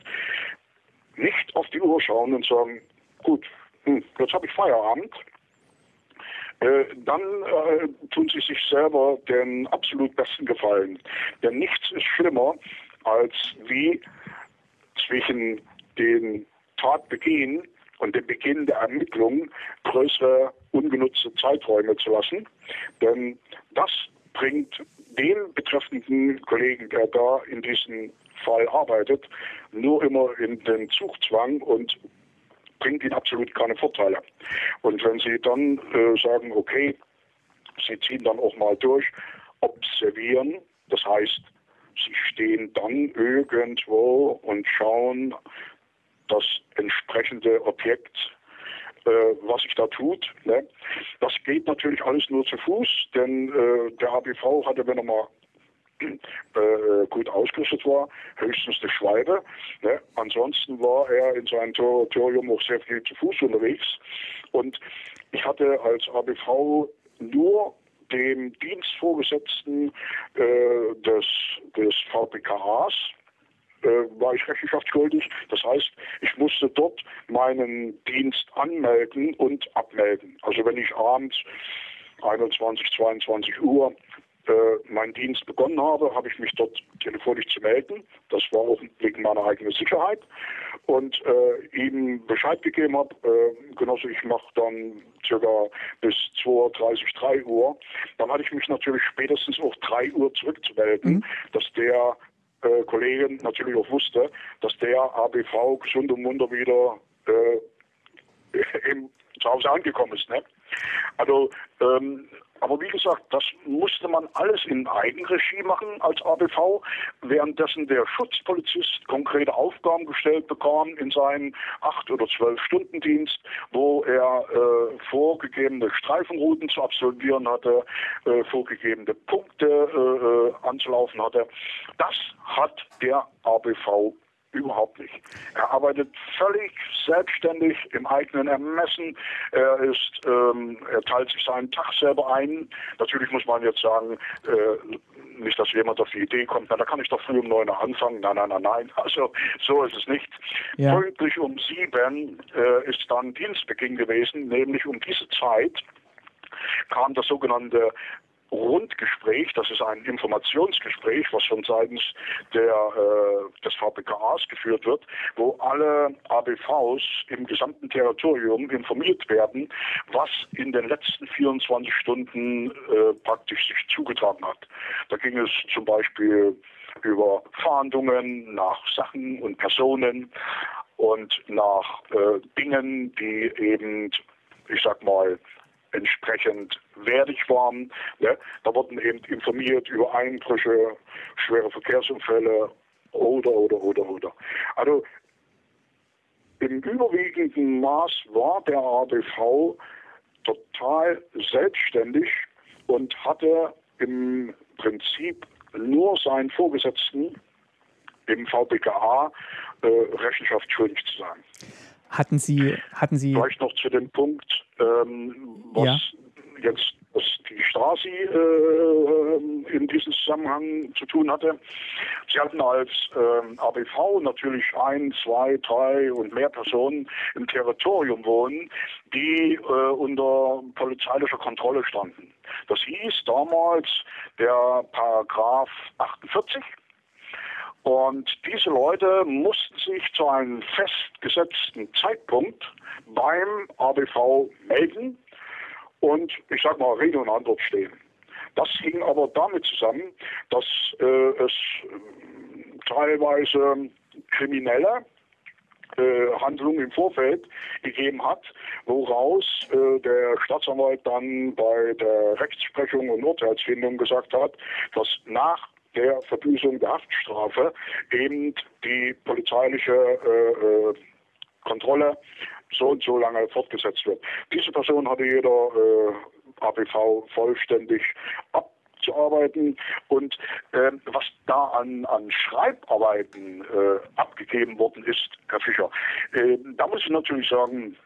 nicht auf die Uhr schauen und sagen, gut, hm, jetzt habe ich Feierabend, äh, dann äh, tun sie sich selber den absolut besten Gefallen. Denn nichts ist schlimmer, als wie zwischen den Tatbeginn und dem Beginn der Ermittlungen größere ungenutzte Zeiträume zu lassen. Denn das bringt den betreffenden Kollegen, der da in diesem Fall arbeitet, nur immer in den Zugzwang und bringt ihnen absolut keine Vorteile. Und wenn sie dann äh, sagen, okay, sie ziehen dann auch mal durch, observieren, das heißt, sie stehen dann irgendwo und schauen das entsprechende Objekt äh, was sich da tut. Ne? Das geht natürlich alles nur zu Fuß, denn äh, der ABV hatte, wenn er mal äh, gut ausgerüstet war, höchstens eine Schwalbe. Ne? Ansonsten war er in seinem Territorium auch sehr viel zu Fuß unterwegs. Und ich hatte als ABV nur dem Dienstvorgesetzten äh, des, des VPKAs, war ich rechenschaftsschuldig. Das heißt, ich musste dort meinen Dienst anmelden und abmelden. Also wenn ich abends 21, 22 Uhr äh, meinen Dienst begonnen habe, habe ich mich dort telefonisch zu melden. Das war auch wegen meiner eigenen Sicherheit. Und äh, ihm Bescheid gegeben habe, äh, Genosse, ich mache dann circa bis 2.30 3 Uhr. Dann hatte ich mich natürlich spätestens auch 3 Uhr zurückzumelden, mhm. dass der äh, Kollege natürlich auch wusste, dass der ABV gesund und munter wieder äh, im, zu Hause angekommen ist. Ne? Also ähm, aber wie gesagt, das musste man alles in Eigenregie machen als ABV, währenddessen der Schutzpolizist konkrete Aufgaben gestellt bekam in seinen acht oder zwölf Stunden Dienst, wo er äh, vorgegebene Streifenrouten zu absolvieren hatte, äh, vorgegebene Punkte äh, äh anzulaufen hatte. Das hat der ABV Überhaupt nicht. Er arbeitet völlig selbstständig im eigenen Ermessen. Er ist, ähm, er teilt sich seinen Tag selber ein. Natürlich muss man jetzt sagen, äh, nicht, dass jemand auf die Idee kommt, na, da kann ich doch früh um neun Uhr anfangen. Nein, nein, nein, nein. Also so ist es nicht. Ja. Pünktlich um sieben äh, ist dann Dienstbeginn gewesen, nämlich um diese Zeit kam das sogenannte Rundgespräch, das ist ein Informationsgespräch, was von seitens der, äh, des VPKAs geführt wird, wo alle ABVs im gesamten Territorium informiert werden, was in den letzten 24 Stunden äh, praktisch sich zugetragen hat. Da ging es zum Beispiel über Fahndungen nach Sachen und Personen und nach äh, Dingen, die eben, ich sag mal, entsprechend wertig waren. Ne? Da wurden eben informiert über Einbrüche, schwere Verkehrsunfälle oder, oder, oder, oder. Also im überwiegenden Maß war der ADV total selbstständig und hatte im Prinzip nur seinen Vorgesetzten im VBKA äh, Rechenschaft schuldig zu sein. Hatten Sie, hatten Sie. Vielleicht noch zu dem Punkt, ähm, was ja. jetzt was die Stasi äh, in diesem Zusammenhang zu tun hatte. Sie hatten als äh, ABV natürlich ein, zwei, drei und mehr Personen im Territorium wohnen, die äh, unter polizeilicher Kontrolle standen. Das hieß damals der Paragraph 48 und diese Leute mussten sich zu einem festgesetzten Zeitpunkt beim ABV melden und ich sag mal Rede und Antwort stehen. Das hing aber damit zusammen, dass äh, es äh, teilweise kriminelle äh, Handlungen im Vorfeld gegeben hat, woraus äh, der Staatsanwalt dann bei der Rechtsprechung und Urteilsfindung gesagt hat, dass nach der Verbüßung der Haftstrafe eben die polizeiliche äh, äh Kontrolle so und so lange fortgesetzt wird. Diese Person hatte jeder äh, ABV vollständig abzuarbeiten und äh, was da an, an Schreibarbeiten äh, abgegeben worden ist, Herr Fischer, äh, da muss ich natürlich sagen,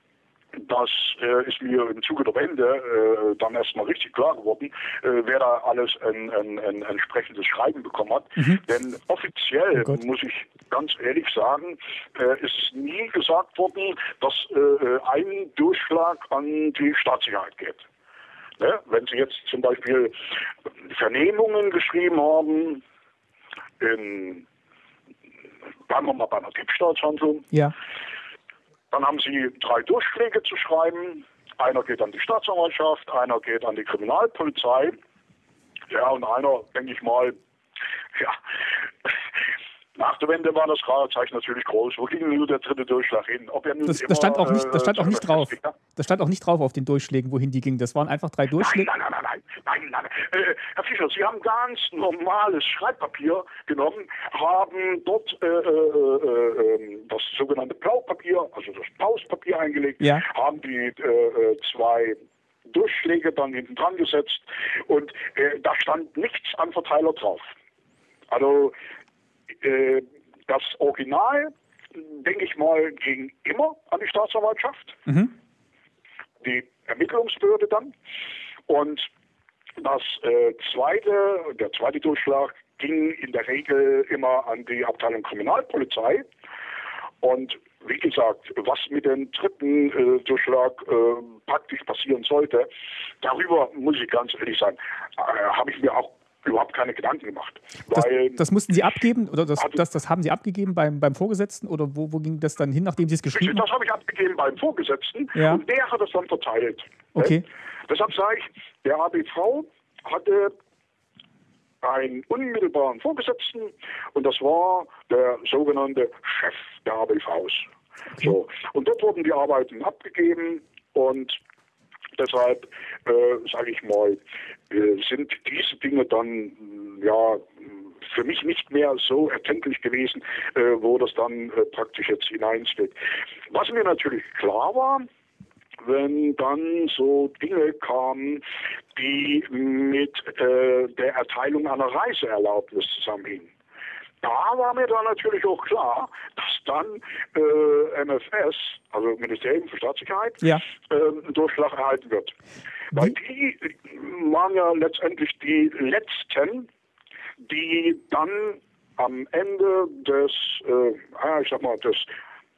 das äh, ist mir im Zuge der Wende äh, dann erstmal richtig klar geworden, äh, wer da alles ein, ein, ein entsprechendes Schreiben bekommen hat. Mhm. Denn offiziell, oh muss ich ganz ehrlich sagen, äh, ist nie gesagt worden, dass äh, ein Durchschlag an die Staatssicherheit geht. Ne? Wenn Sie jetzt zum Beispiel Vernehmungen geschrieben haben, in, bleiben wir mal bei einer Diebstahlshandlung, ja dann haben Sie drei Durchschläge zu schreiben. Einer geht an die Staatsanwaltschaft, einer geht an die Kriminalpolizei. Ja, und einer, denke ich mal, ja, nach der Wende war das Fragezeichen natürlich groß. Wo ging nur der dritte Durchschlag hin? Er das, das stand auch nicht, das stand auch nicht drauf. Das stand auch nicht drauf auf den Durchschlägen, wohin die gingen. Das waren einfach drei Durchschläge. Nein, nein, nein, nein, nein. Äh, Herr Fischer, Sie haben ganz normales Schreibpapier genommen, haben dort äh, äh, äh, ähm, das sogenannte Blaupapier, also das Pauspapier eingelegt, haben die äh, äh, zwei Durchschläge dann hinten dran gesetzt und da stand nichts an Verteiler drauf. Also äh, das Original, denke ich mal, ging immer an die Staatsanwaltschaft, mhm. die Ermittlungsbehörde dann. Und das äh, zweite, der zweite Durchschlag ging in der Regel immer an die Abteilung Kriminalpolizei. Und wie gesagt, was mit dem dritten äh, Durchschlag äh, praktisch passieren sollte, darüber muss ich ganz ehrlich sagen, äh, habe ich mir auch überhaupt keine Gedanken gemacht. Das, das, mussten Sie abgeben oder das, das, das, haben Sie abgegeben beim, beim Vorgesetzten oder wo, wo ging das dann hin, nachdem Sie es geschrieben haben? Das habe ich abgegeben beim Vorgesetzten ja. und der hat es dann verteilt. Okay. Deshalb sage ich, der ABV hatte einen unmittelbaren Vorgesetzten und das war der sogenannte Chef der ABVs. Okay. So. Und dort wurden die Arbeiten abgegeben und deshalb, äh, sage ich mal, äh, sind diese Dinge dann ja für mich nicht mehr so erkenntlich gewesen, äh, wo das dann äh, praktisch jetzt hineinsteht. Was mir natürlich klar war, wenn dann so Dinge kamen, die mit äh, der Erteilung einer Reiseerlaubnis zusammenhingen da war mir dann natürlich auch klar, dass dann äh, MFS, also Ministerium für Staatssicherheit, ja. äh, einen Durchschlag erhalten wird. Weil die waren ja letztendlich die letzten, die dann am Ende des, äh, ich sag mal, des,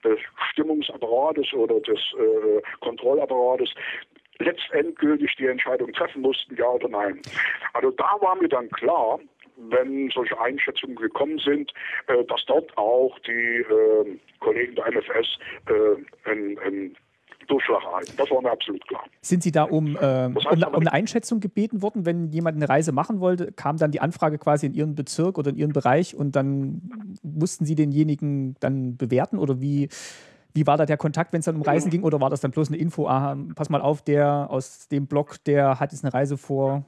des Stimmungsapparates oder des äh, Kontrollapparates letztendgültig die Entscheidung treffen mussten, ja oder nein. Also da war mir dann klar, wenn solche Einschätzungen gekommen sind, äh, dass dort auch die äh, Kollegen der MFS äh, ein, ein Durchschlag erhalten. Das war mir absolut klar. Sind Sie da um, äh, um, um, eine Einschätzung gebeten worden, wenn jemand eine Reise machen wollte? Kam dann die Anfrage quasi in Ihren Bezirk oder in Ihren Bereich und dann mussten Sie denjenigen dann bewerten oder wie? Wie war da der Kontakt, wenn es dann um Reisen ging, oder war das dann bloß eine Info? Ah, pass mal auf, der aus dem Blog, der hat jetzt eine Reise vor,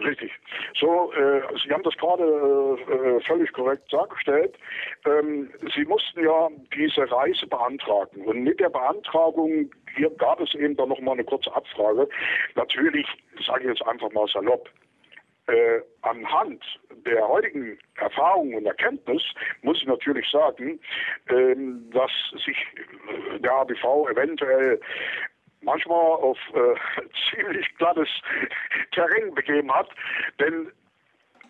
Richtig. So, äh, Sie haben das gerade äh, völlig korrekt dargestellt. Ähm, Sie mussten ja diese Reise beantragen. Und mit der Beantragung hier gab es eben dann nochmal eine kurze Abfrage. Natürlich, sage ich jetzt einfach mal salopp, äh, anhand der heutigen Erfahrung und Erkenntnis muss ich natürlich sagen, ähm, dass sich der ABV eventuell manchmal auf äh, ziemlich glattes Terrain begeben hat, denn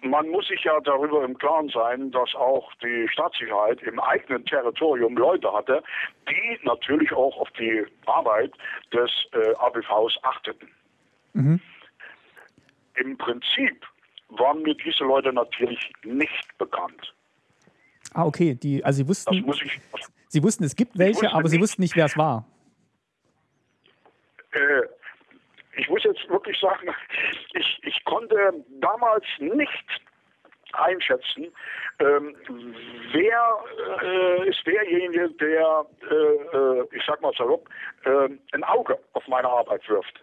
man muss sich ja darüber im Klaren sein, dass auch die Staatssicherheit im eigenen Territorium Leute hatte, die natürlich auch auf die Arbeit des äh, ABVs achteten. Mhm. Im Prinzip waren mir diese Leute natürlich nicht bekannt. Ah, okay. Die, also Sie wussten, ich, Sie wussten, es gibt welche, aber Sie wussten nicht, wer es war. Äh, ich muss jetzt wirklich sagen, ich, ich konnte damals nicht einschätzen, ähm, wer äh, ist derjenige, der, äh, äh ich sag mal salopp, äh, ein Auge auf meine Arbeit wirft.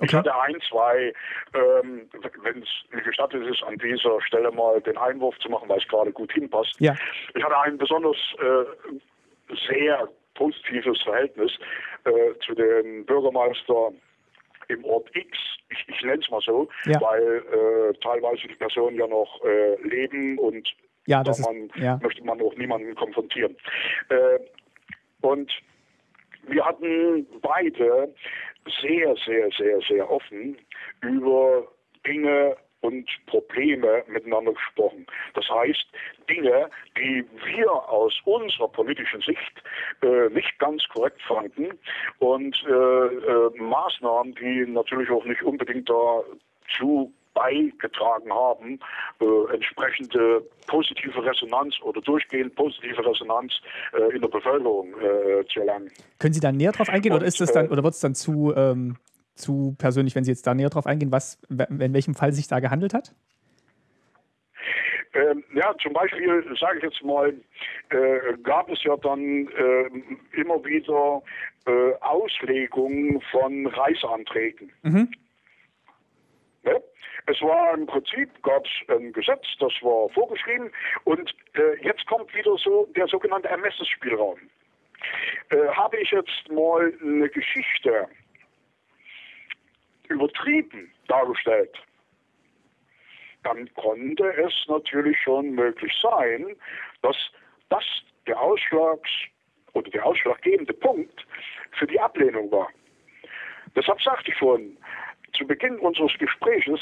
Okay. Ich hatte ein, zwei, ähm, wenn es mir gestattet ist, an dieser Stelle mal den Einwurf zu machen, weil es gerade gut hinpasst. Ja. Ich hatte ein besonders äh, sehr positives Verhältnis äh, zu dem Bürgermeister im Ort X, ich, ich nenne es mal so, ja. weil äh, teilweise die Personen ja noch äh, leben und ja, da man, ja. möchte man auch niemanden konfrontieren. Äh, und wir hatten beide sehr, sehr, sehr, sehr offen über Dinge und Probleme miteinander gesprochen. Das heißt, Dinge, die wir aus unserer politischen Sicht äh, nicht ganz korrekt fanden und äh, äh, Maßnahmen, die natürlich auch nicht unbedingt dazu beigetragen haben, äh, entsprechende positive Resonanz oder durchgehend positive Resonanz äh, in der Bevölkerung äh, zu erlangen. Können Sie da näher drauf eingehen und, oder ist es dann oder wird es dann zu ähm, zu persönlich, wenn Sie jetzt da näher drauf eingehen, was, in welchem Fall sich da gehandelt hat? Ähm, ja, zum Beispiel, sage ich jetzt mal, äh, gab es ja dann äh, immer wieder äh, Auslegungen von Reiseanträgen. Mhm. Ne? Es war im Prinzip, gab es ein Gesetz, das war vorgeschrieben und äh, jetzt kommt wieder so der sogenannte Ermessensspielraum. Äh, habe ich jetzt mal eine Geschichte übertrieben dargestellt, dann konnte es natürlich schon möglich sein, dass das der Ausschlags- oder der ausschlaggebende Punkt für die Ablehnung war. Deshalb sagte ich vorhin zu Beginn unseres Gespräches,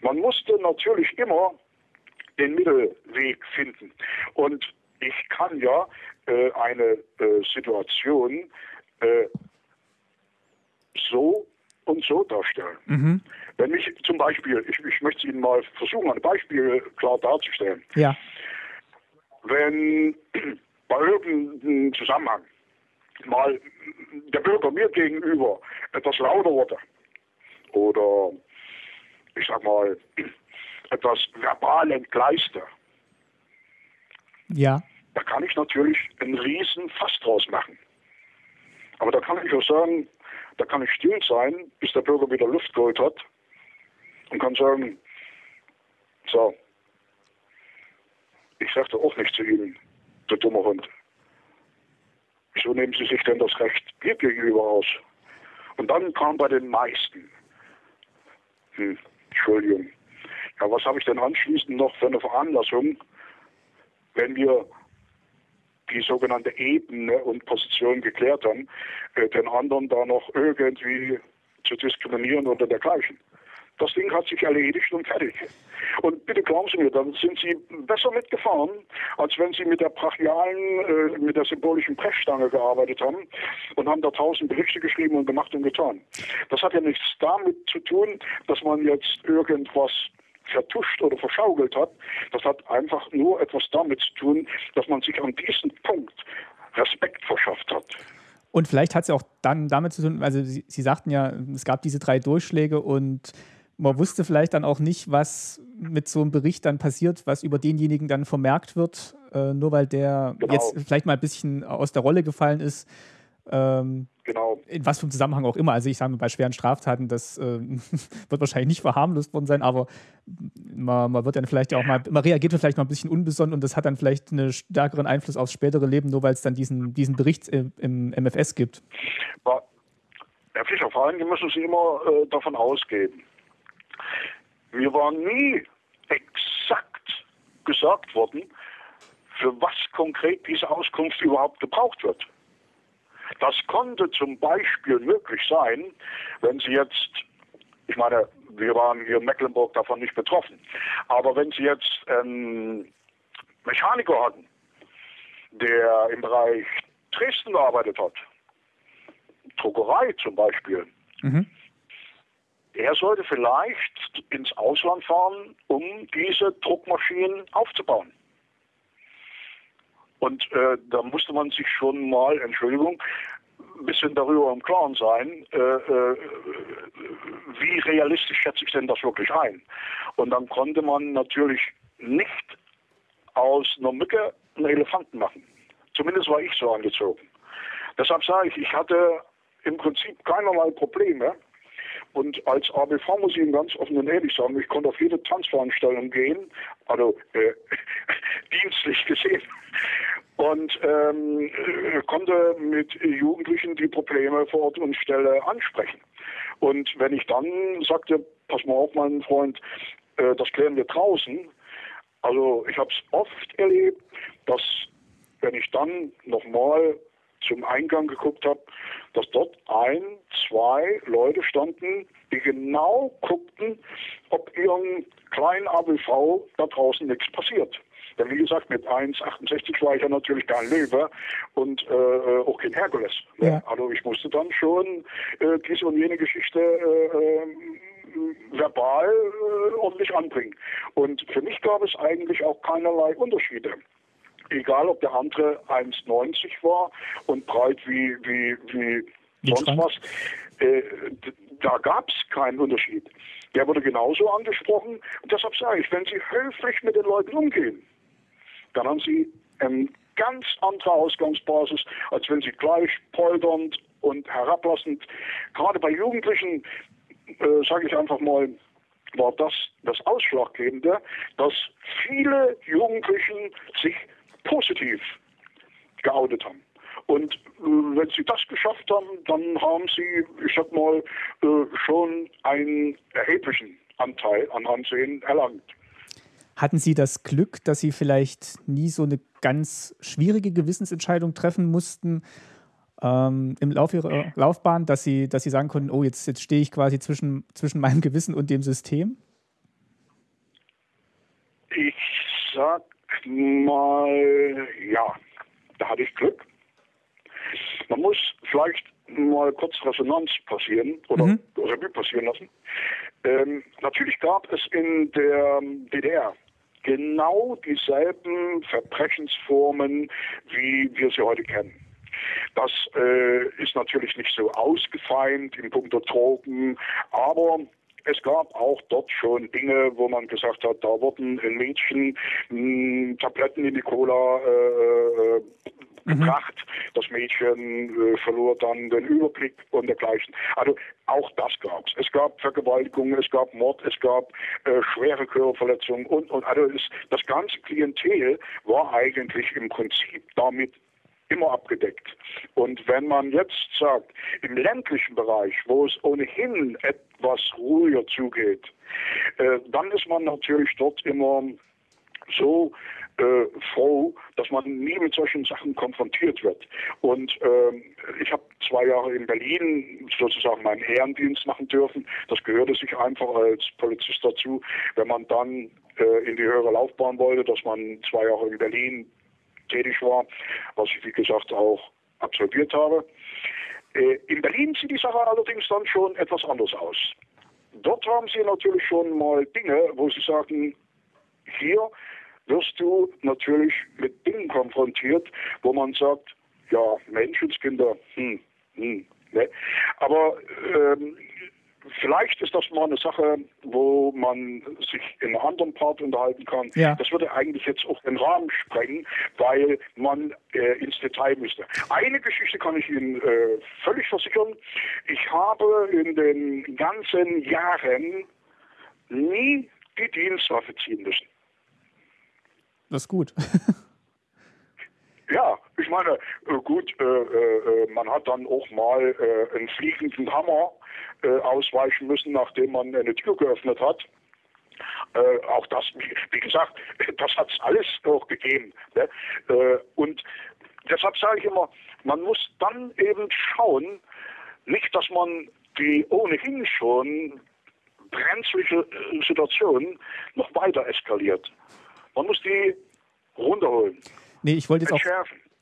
man musste natürlich immer den Mittelweg finden. Und ich kann ja äh, eine äh, Situation äh, so und so darstellen. Mhm. Wenn ich zum Beispiel, ich, ich möchte Ihnen mal versuchen, ein Beispiel klar darzustellen. Ja. Wenn bei irgendeinem Zusammenhang mal der Bürger mir gegenüber etwas lauter wurde oder ich sag mal etwas verbal entgleiste, ja. da kann ich natürlich einen riesen Fass draus machen. Aber da kann ich auch sagen, da kann ich still sein, bis der Bürger wieder Luft geholt hat und kann sagen, so, ich sagte auch nicht zu Ihnen, du dummer Hund. Wieso nehmen Sie sich denn das Recht mir gegenüber aus? Und dann kam bei den meisten, hm, Entschuldigung, ja, was habe ich denn anschließend noch für eine Veranlassung, wenn wir die sogenannte Ebene und Position geklärt haben, äh, den anderen da noch irgendwie zu diskriminieren oder dergleichen. Das Ding hat sich erledigt und fertig. Und bitte glauben Sie mir, dann sind Sie besser mitgefahren, als wenn Sie mit der brachialen, äh, mit der symbolischen Brechstange gearbeitet haben und haben da tausend Berichte geschrieben und gemacht und getan. Das hat ja nichts damit zu tun, dass man jetzt irgendwas vertuscht oder verschaukelt hat. Das hat einfach nur etwas damit zu tun, dass man sich an diesem Punkt Respekt verschafft hat. Und vielleicht hat es ja auch dann damit zu tun, also Sie, Sie sagten ja, es gab diese drei Durchschläge und man wusste vielleicht dann auch nicht, was mit so einem Bericht dann passiert, was über denjenigen dann vermerkt wird, äh, nur weil der genau. jetzt vielleicht mal ein bisschen aus der Rolle gefallen ist. Ähm, genau. In was für einem Zusammenhang auch immer. Also ich sage mal, bei schweren Straftaten, das äh, wird wahrscheinlich nicht verharmlost worden sein, aber man, man, wird dann vielleicht auch mal, man reagiert vielleicht mal ein bisschen unbesonnen und das hat dann vielleicht einen stärkeren Einfluss aufs spätere Leben, nur weil es dann diesen, diesen Bericht im, im MFS gibt. Herr Fischer, vor allem müssen Sie immer äh, davon ausgehen, mir war nie exakt gesagt worden, für was konkret diese Auskunft überhaupt gebraucht wird. Das konnte zum Beispiel möglich sein, wenn Sie jetzt, ich meine, wir waren hier in Mecklenburg davon nicht betroffen, aber wenn Sie jetzt einen Mechaniker hatten, der im Bereich Dresden gearbeitet hat, Druckerei zum Beispiel, mhm er sollte vielleicht ins Ausland fahren, um diese Druckmaschinen aufzubauen. Und äh, da musste man sich schon mal, Entschuldigung, ein bisschen darüber im Klaren sein, äh, äh, wie realistisch schätze ich denn das wirklich ein. Und dann konnte man natürlich nicht aus einer Mücke einen Elefanten machen. Zumindest war ich so angezogen. Deshalb sage ich, ich hatte im Prinzip keinerlei Probleme, und als ABV muss ich Ihnen ganz offen und ehrlich sagen, ich konnte auf jede Tanzveranstaltung gehen, also äh, dienstlich gesehen, und ähm, äh, konnte mit Jugendlichen die Probleme vor Ort und Stelle ansprechen. Und wenn ich dann sagte, pass mal auf, mein Freund, äh, das klären wir draußen, also ich habe es oft erlebt, dass wenn ich dann nochmal zum Eingang geguckt habe, dass dort ein, zwei Leute standen, die genau guckten, ob ihrem kleinen ABV da draußen nichts passiert. Denn wie gesagt, mit 1,68 war ich ja natürlich kein Löwe und äh, auch kein Herkules. Ja. Also ich musste dann schon äh, diese und jene Geschichte äh, äh verbal äh, ordentlich anbringen. Und für mich gab es eigentlich auch keinerlei Unterschiede egal ob der andere 1,90 war und breit wie, wie, wie, sonst was, äh, da gab es keinen Unterschied. Der wurde genauso angesprochen. Und deshalb sage ich, wenn Sie höflich mit den Leuten umgehen, dann haben Sie eine ganz andere Ausgangsbasis, als wenn Sie gleich polternd und herablassend, gerade bei Jugendlichen, äh, sage ich einfach mal, war das das Ausschlaggebende, dass viele Jugendlichen sich positiv geoutet haben. Und äh, wenn sie das geschafft haben, dann haben sie, ich sag mal, äh, schon einen erheblichen Anteil an Ansehen erlangt. Hatten Sie das Glück, dass Sie vielleicht nie so eine ganz schwierige Gewissensentscheidung treffen mussten ähm, im Laufe Ihrer Laufbahn, dass Sie, dass Sie sagen konnten, oh, jetzt, jetzt stehe ich quasi zwischen, zwischen meinem Gewissen und dem System? Ich sag mal, ja, da hatte ich Glück. Man muss vielleicht mal kurz Resonanz passieren oder mhm. Revue passieren lassen. Ähm, natürlich gab es in der DDR genau dieselben Verbrechensformen, wie wir sie heute kennen. Das äh, ist natürlich nicht so ausgefeilt in puncto Drogen, aber es gab auch dort schon Dinge, wo man gesagt hat, da wurden ein Mädchen mh, hm, Tabletten in die Cola äh, äh mhm. gebracht. Mhm. Das Mädchen äh, verlor dann den Überblick und dergleichen. Also auch das gab es. Es gab Vergewaltigungen, es gab Mord, es gab äh, schwere Körperverletzungen und, und also es, das ganze Klientel war eigentlich im Prinzip damit immer abgedeckt. Und wenn man jetzt sagt, im ländlichen Bereich, wo es ohnehin etwas ruhiger zugeht, äh, dann ist man natürlich dort immer so äh, froh, dass man nie mit solchen Sachen konfrontiert wird. Und äh, ich habe zwei Jahre in Berlin sozusagen meinen Ehrendienst machen dürfen. Das gehörte sich einfach als Polizist dazu. Wenn man dann äh, in die höhere Laufbahn wollte, dass man zwei Jahre in Berlin tätig war, was ich wie gesagt auch absolviert habe. Äh, in Berlin sieht die Sache allerdings dann schon etwas anders aus. Dort haben sie natürlich schon mal Dinge, wo sie sagen, hier wirst du natürlich mit Dingen konfrontiert, wo man sagt, ja, Menschenskinder, hm, hm, ne? Aber ähm, vielleicht ist das mal eine Sache, wo man sich in einem anderen Part unterhalten kann. Ja. Das würde eigentlich jetzt auch den Rahmen sprengen, weil man äh, ins Detail müsste. Eine Geschichte kann ich Ihnen äh, völlig versichern. Ich habe in den ganzen Jahren nie die Dienstwaffe ziehen müssen. Das ist gut. Ja, ich meine, äh, gut, äh, äh, man hat dann auch mal äh, einen fliegenden Hammer äh, ausweichen müssen, nachdem man eine Tür geöffnet hat. Äh, auch das, wie gesagt, das hat es alles auch gegeben. Ne? und deshalb sage ich immer, man muss dann eben schauen, nicht, dass man die ohnehin schon brenzliche Situation noch weiter eskaliert. Man muss die runterholen. Nee, ich wollte jetzt auch.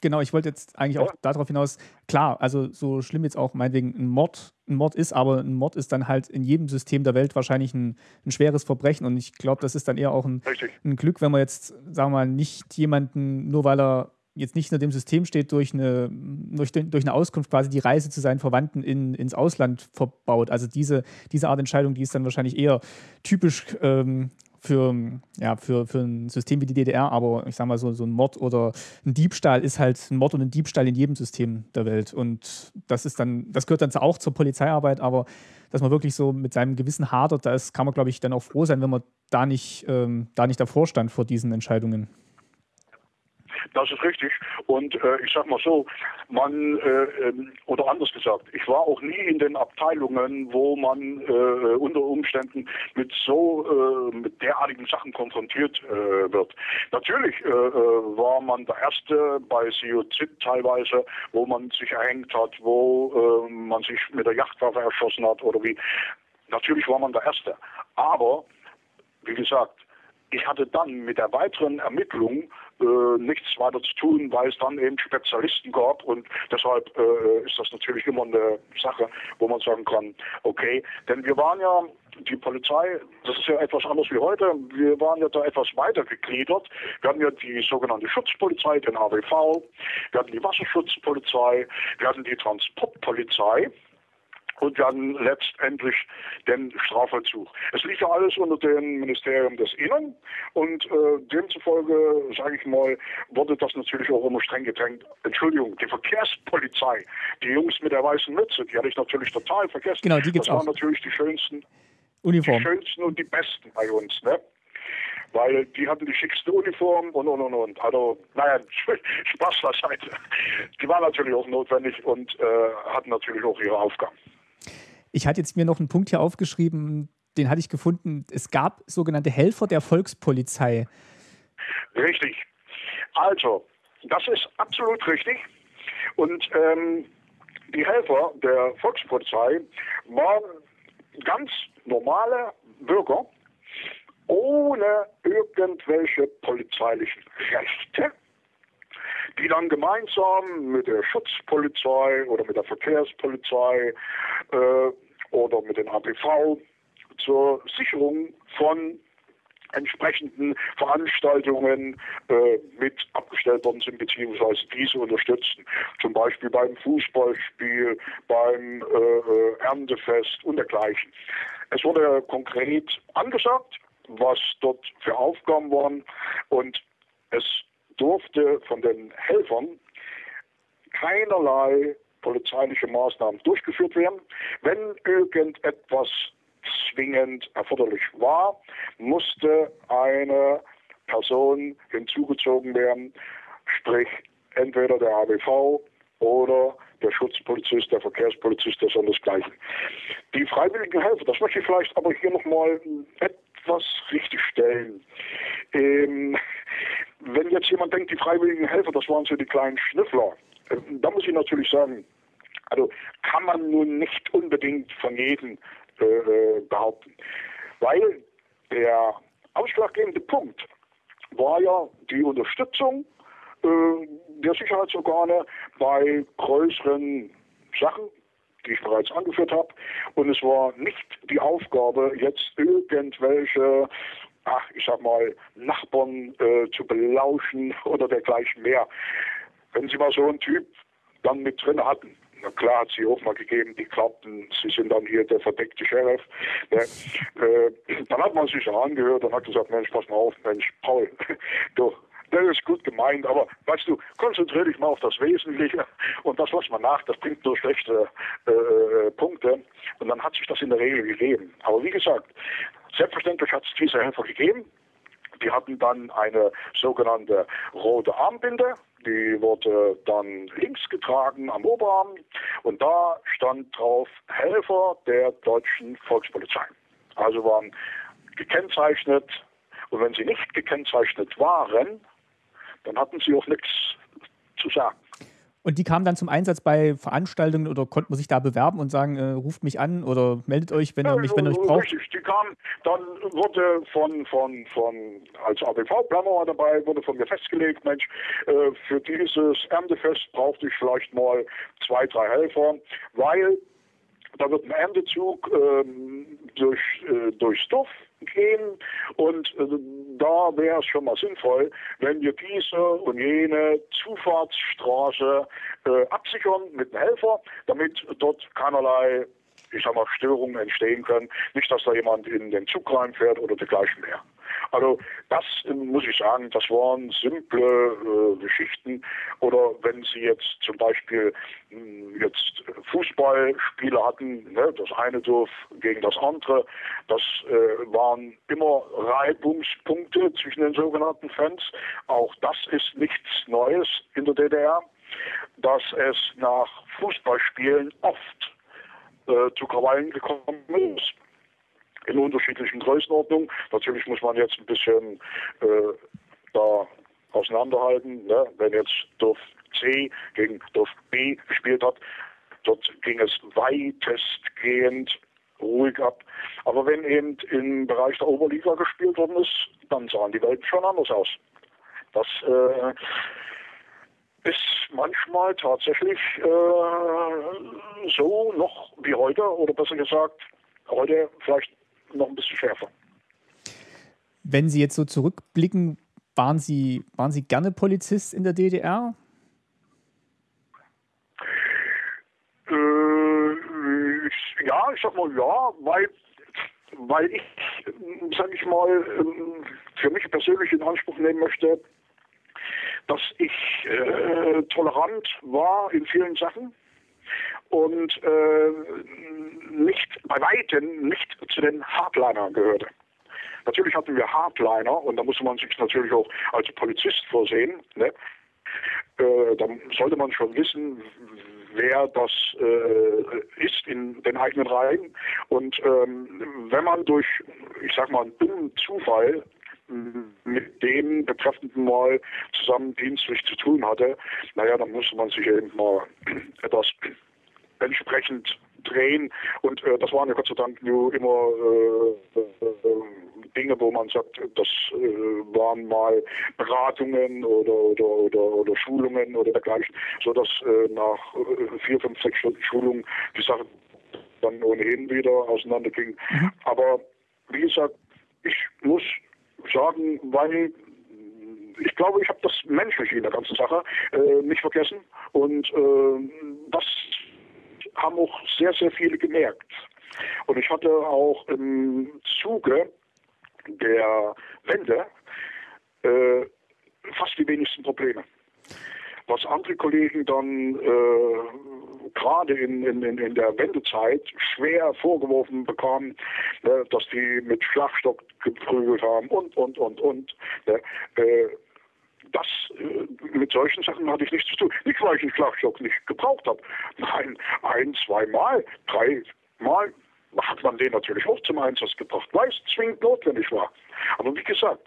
Genau, ich wollte jetzt eigentlich auch darauf hinaus, klar, also so schlimm jetzt auch meinetwegen ein Mord, ein Mord ist, aber ein Mord ist dann halt in jedem System der Welt wahrscheinlich ein, ein schweres Verbrechen und ich glaube, das ist dann eher auch ein, ein Glück, wenn man jetzt, sagen wir mal, nicht jemanden, nur weil er jetzt nicht nur dem System steht, durch eine, durch, durch eine Auskunft quasi die Reise zu seinen Verwandten in, ins Ausland verbaut. Also diese, diese Art Entscheidung, die ist dann wahrscheinlich eher typisch ähm, für, ja, für, für ein System wie die DDR, aber ich sage mal so, so ein Mord oder ein Diebstahl ist halt ein Mord und ein Diebstahl in jedem System der Welt. Und das ist dann, das gehört dann auch zur Polizeiarbeit, aber dass man wirklich so mit seinem Gewissen hadert, da kann man, glaube ich, dann auch froh sein, wenn man da nicht, ähm, da nicht davor stand vor diesen Entscheidungen. Das ist richtig. Und äh, ich sag mal so, man, äh, ähm, oder anders gesagt, ich war auch nie in den Abteilungen, wo man äh, unter Umständen mit so, äh, mit derartigen Sachen konfrontiert äh, wird. Natürlich äh, war man der Erste bei COZ teilweise, wo man sich erhängt hat, wo man sich mit der Yachtwaffe erschossen hat oder wie. Natürlich war man der Erste. Aber, wie gesagt, ich hatte dann mit der weiteren Ermittlung äh, nichts weiter zu tun, weil es dann eben Spezialisten gab. Und deshalb äh, ist das natürlich immer eine Sache, wo man sagen kann, okay, denn wir waren ja die Polizei, das ist ja etwas anders wie heute, wir waren ja da etwas weiter gegliedert. Wir hatten ja die sogenannte Schutzpolizei, den AWV, wir hatten die Wasserschutzpolizei, wir hatten die Transportpolizei und dann letztendlich den Strafvollzug. Es liegt ja alles unter dem Ministerium des Innern und äh, demzufolge, sage ich mal, wurde das natürlich auch immer streng gedrängt. Entschuldigung, die Verkehrspolizei, die Jungs mit der weißen Mütze, die hatte ich natürlich total vergessen. Genau, die gibt's das auch. waren natürlich die schönsten, Uniform. die schönsten und die besten bei uns, ne? weil die hatten die schickste Uniform und und und und. Also, naja, Spaß beiseite. Die waren natürlich auch notwendig und äh, hatten natürlich auch ihre Aufgaben. Ich hatte jetzt mir noch einen Punkt hier aufgeschrieben, den hatte ich gefunden. Es gab sogenannte Helfer der Volkspolizei. Richtig. Also, das ist absolut richtig. Und ähm, die Helfer der Volkspolizei waren ganz normale Bürger ohne irgendwelche polizeilichen Rechte die dann gemeinsam mit der Schutzpolizei oder mit der Verkehrspolizei äh, oder mit den APV zur Sicherung von entsprechenden Veranstaltungen äh, mit abgestellt worden sind, beziehungsweise diese unterstützen. Zum Beispiel beim Fußballspiel, beim äh, äh Erntefest und dergleichen. Es wurde konkret angesagt, was dort für Aufgaben waren und es durfte von den Helfern keinerlei polizeiliche Maßnahmen durchgeführt werden. Wenn irgendetwas zwingend erforderlich war, musste eine Person hinzugezogen werden, sprich entweder der ABV oder der Schutzpolizist, der Verkehrspolizist, der sondersgleichen. Die freiwilligen Helfer, das möchte ich vielleicht aber hier nochmal etwas richtigstellen. Ähm, wenn jetzt jemand denkt, die freiwilligen Helfer, das waren so die kleinen Schnüffler, äh, da muss ich natürlich sagen, also kann man nun nicht unbedingt von jedem äh, äh behaupten. Weil der ausschlaggebende Punkt war ja die Unterstützung äh, der Sicherheitsorgane bei größeren Sachen, die ich bereits angeführt habe. Und es war nicht die Aufgabe, jetzt irgendwelche, ach, ich sag mal, Nachbarn äh, zu belauschen oder dergleichen mehr. Wenn Sie mal so einen Typ dann mit drin hatten, na klar hat sie auch mal gegeben, die glaubten, sie sind dann hier der verdeckte Sheriff. Ne? Äh, dann hat man sich angehört und hat gesagt, Mensch, pass mal auf, Mensch, Paul, du, das ist gut gemeint, aber weißt du, konzentriere dich mal auf das Wesentliche und das, was man nach, das bringt nur schlechte äh, Punkte und dann hat sich das in der Regel gegeben. Aber wie gesagt, selbstverständlich hat es diese Helfer gegeben. Die hatten dann eine sogenannte rote Armbinde, die wurde dann links getragen am Oberarm und da stand drauf Helfer der deutschen Volkspolizei. Also waren gekennzeichnet und wenn sie nicht gekennzeichnet waren, dann hatten sie auch nichts zu sagen. Und die kamen dann zum Einsatz bei Veranstaltungen oder konnte man sich da bewerben und sagen, äh, ruft mich an oder meldet euch, wenn ihr mich, wenn ihr euch braucht? Richtig, die kamen, dann wurde von, von, von als ABV-Planner war dabei, wurde von mir festgelegt, Mensch, äh, für dieses Erntefest brauchte ich vielleicht mal zwei, drei Helfer, weil da wird ein Erntezug ähm, durch, äh, durchs Dorf gehen und äh, da wäre es schon mal sinnvoll, wenn wir diese und jene Zufahrtsstraße äh, absichern mit einem Helfer, damit dort keinerlei ich sag mal, Störungen entstehen können. Nicht, dass da jemand in den Zug reinfährt oder dergleichen mehr. Also das muss ich sagen, das waren simple äh, Geschichten. Oder wenn Sie jetzt zum Beispiel mh, hm, jetzt Fußballspiele hatten, ne, das eine Dorf gegen das andere, das äh, waren immer Reibungspunkte zwischen den sogenannten Fans. Auch das ist nichts Neues in der DDR, dass es nach Fußballspielen oft äh, zu Krawallen gekommen ist in unterschiedlichen Größenordnungen. Natürlich muss man jetzt ein bisschen äh, da auseinanderhalten. Ne? Wenn jetzt Dorf C gegen Dorf B gespielt hat, dort ging es weitestgehend ruhig ab. Aber wenn eben im Bereich der Oberliga gespielt worden ist, dann sahen die Welten schon anders aus. Das äh, ist manchmal tatsächlich äh, so noch wie heute, oder besser gesagt, heute vielleicht noch ein bisschen schärfer. Wenn Sie jetzt so zurückblicken, waren Sie, waren Sie gerne Polizist in der DDR? Äh, ich, ja, ich sag mal ja, weil, weil ich, sag ich mal, ähm, für mich persönlich in Anspruch nehmen möchte, dass ich äh, tolerant war in vielen Sachen und äh, nicht bei weitem nicht zu den Hardlinern gehörte. Natürlich hatten wir Hardliner und da musste man sich natürlich auch als Polizist vorsehen. Ne? Äh, da sollte man schon wissen, wer das äh, ist in den eigenen Reihen. Und ähm, wenn man durch, ich sag mal, einen dummen Zufall mit dem Betreffenden mal zusammen dienstlich zu tun hatte, naja, dann musste man sich eben mal etwas entsprechend drehen. Und äh, das waren ja Gott sei Dank nur immer äh, äh, Dinge, wo man sagt, das äh, waren mal Beratungen oder, oder, oder, oder Schulungen oder dergleichen, sodass äh, nach äh, vier, fünf, sechs Stunden Schulung die Sache dann ohnehin wieder auseinanderging. Mhm. Aber wie gesagt, ich muss sagen, weil ich glaube, ich habe das Menschliche in der ganzen Sache äh, nicht vergessen. Und äh, das haben auch sehr, sehr viele gemerkt. Und ich hatte auch im Zuge der Wende äh, fast die wenigsten Probleme. Was andere Kollegen dann äh, gerade in, in, in der Wendezeit schwer vorgeworfen bekamen, ne, dass die mit Schlagstock geprügelt haben und, und, und, und. Ne, äh, das, äh, mit solchen Sachen hatte ich nichts zu tun. Nicht, weil ich einen Schlagstock nicht gebraucht habe. Nein, ein, zweimal, dreimal hat man den natürlich auch zum Einsatz gebracht, weil es zwingend notwendig war. Aber wie gesagt,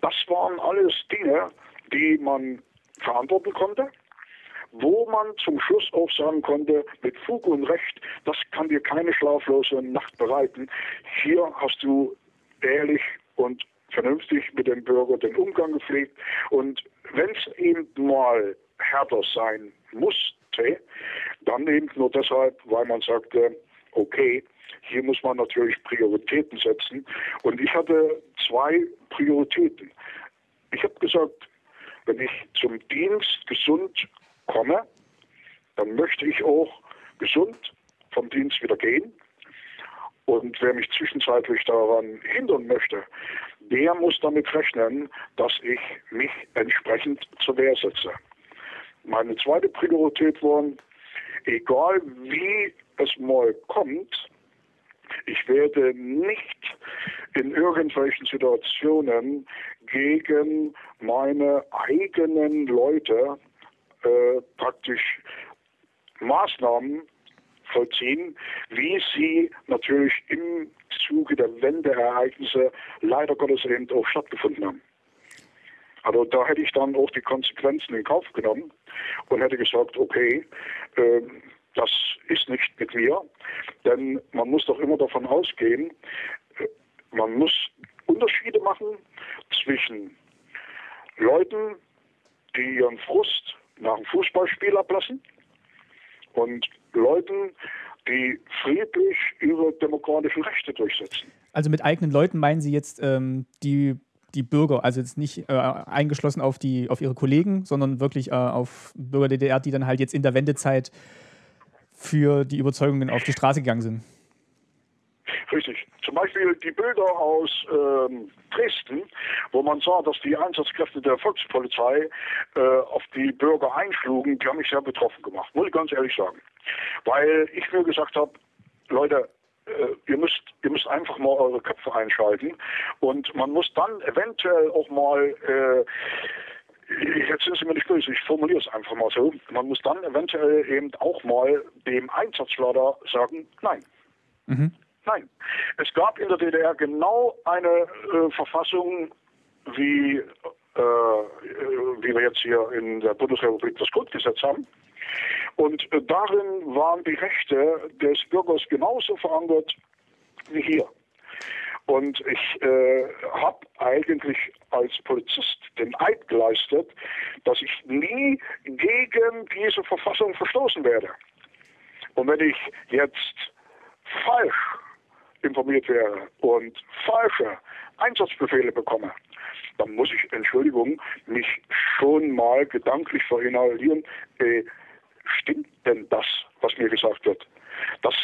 das waren alles Dinge, die man verantworten konnte wo man zum Schluss auch sagen konnte, mit Fug und Recht, das kann dir keine schlaflose Nacht bereiten. Hier hast du ehrlich und vernünftig mit dem Bürger den Umgang gepflegt. Und wenn es eben mal härter sein musste, dann eben nur deshalb, weil man sagte, okay, hier muss man natürlich Prioritäten setzen. Und ich hatte zwei Prioritäten. Ich habe gesagt, wenn ich zum Dienst gesund komme, dann möchte ich auch gesund vom Dienst wieder gehen. Und wer mich zwischenzeitlich daran hindern möchte, der muss damit rechnen, dass ich mich entsprechend zur Wehr setze. Meine zweite Priorität war, egal wie es mal kommt, ich werde nicht in irgendwelchen Situationen gegen meine eigenen Leute äh, praktisch Maßnahmen vollziehen, wie sie natürlich im Zuge der Wendeereignisse leider Gottes eben auch stattgefunden haben. Also da hätte ich dann auch die Konsequenzen in Kauf genommen und hätte gesagt, okay, äh, das ist nicht mit mir, denn man muss doch immer davon ausgehen, äh, man muss Unterschiede machen zwischen Leuten, die ihren Frust nach dem Fußballspiel ablassen und Leuten, die friedlich ihre demokratischen Rechte durchsetzen. Also mit eigenen Leuten meinen Sie jetzt ähm, die, die Bürger, also jetzt nicht äh, eingeschlossen auf, die, auf ihre Kollegen, sondern wirklich äh, auf Bürger der DDR, die dann halt jetzt in der Wendezeit für die Überzeugungen auf die Straße gegangen sind. Richtig. Zum Beispiel die Bilder aus ähm, Dresden, wo man sah, dass die Einsatzkräfte der Volkspolizei äh, auf die Bürger einschlugen, die haben mich sehr betroffen gemacht, muss ich ganz ehrlich sagen. Weil ich mir gesagt habe, Leute, äh, ihr müsst, ihr müsst einfach mal eure Köpfe einschalten und man muss dann eventuell auch mal äh, Jetzt sind Sie mir nicht böse, ich formuliere es einfach mal so. Man muss dann eventuell eben auch mal dem Einsatzleiter sagen, nein. Mhm. Nein. Es gab in der DDR genau eine äh, Verfassung, wie, äh, wie wir jetzt hier in der Bundesrepublik das Grundgesetz haben. Und äh, darin waren die Rechte des Bürgers genauso verankert wie hier. Und ich äh, habe eigentlich als Polizist den Eid geleistet, dass ich nie gegen diese Verfassung verstoßen werde. Und wenn ich jetzt falsch informiert wäre und falsche Einsatzbefehle bekomme, dann muss ich, Entschuldigung, mich schon mal gedanklich verinnerlieren, äh, stimmt denn das, was mir gesagt wird? Das,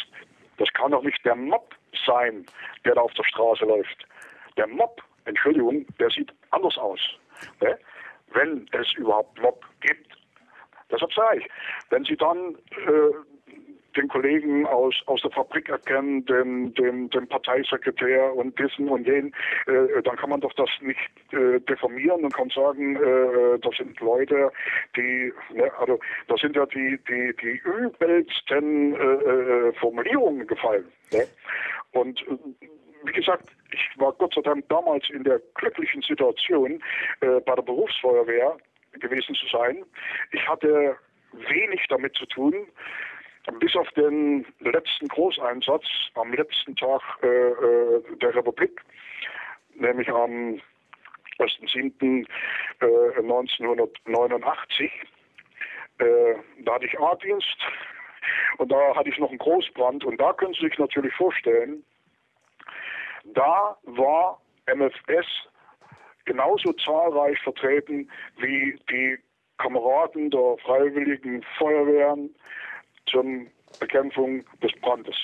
das kann doch nicht der Mob sein, der da auf der Straße läuft. Der Mob, Entschuldigung, der sieht anders aus. Ne? Wenn es überhaupt Mob gibt. Deshalb sage ich, wenn Sie dann äh, den Kollegen aus, aus der Fabrik erkennen, den, den, den Parteisekretär und diesen und jenen, äh, dann kann man doch das nicht äh, deformieren und kann sagen, äh, das sind Leute, die, ne, also da sind ja die, die, die übelsten äh, äh Formulierungen gefallen. Ne? Und äh, wie gesagt, ich war Gott sei Dank damals in der glücklichen Situation, äh, bei der Berufsfeuerwehr gewesen zu sein. Ich hatte wenig damit zu tun bis auf den letzten Großeinsatz am letzten Tag äh, äh der Republik, nämlich am 1.7.1989, äh, äh, da hatte ich A-Dienst und da hatte ich noch einen Großbrand und da können Sie sich natürlich vorstellen, da war MFS genauso zahlreich vertreten wie die Kameraden der Freiwilligen Feuerwehren, zur Bekämpfung des Brandes.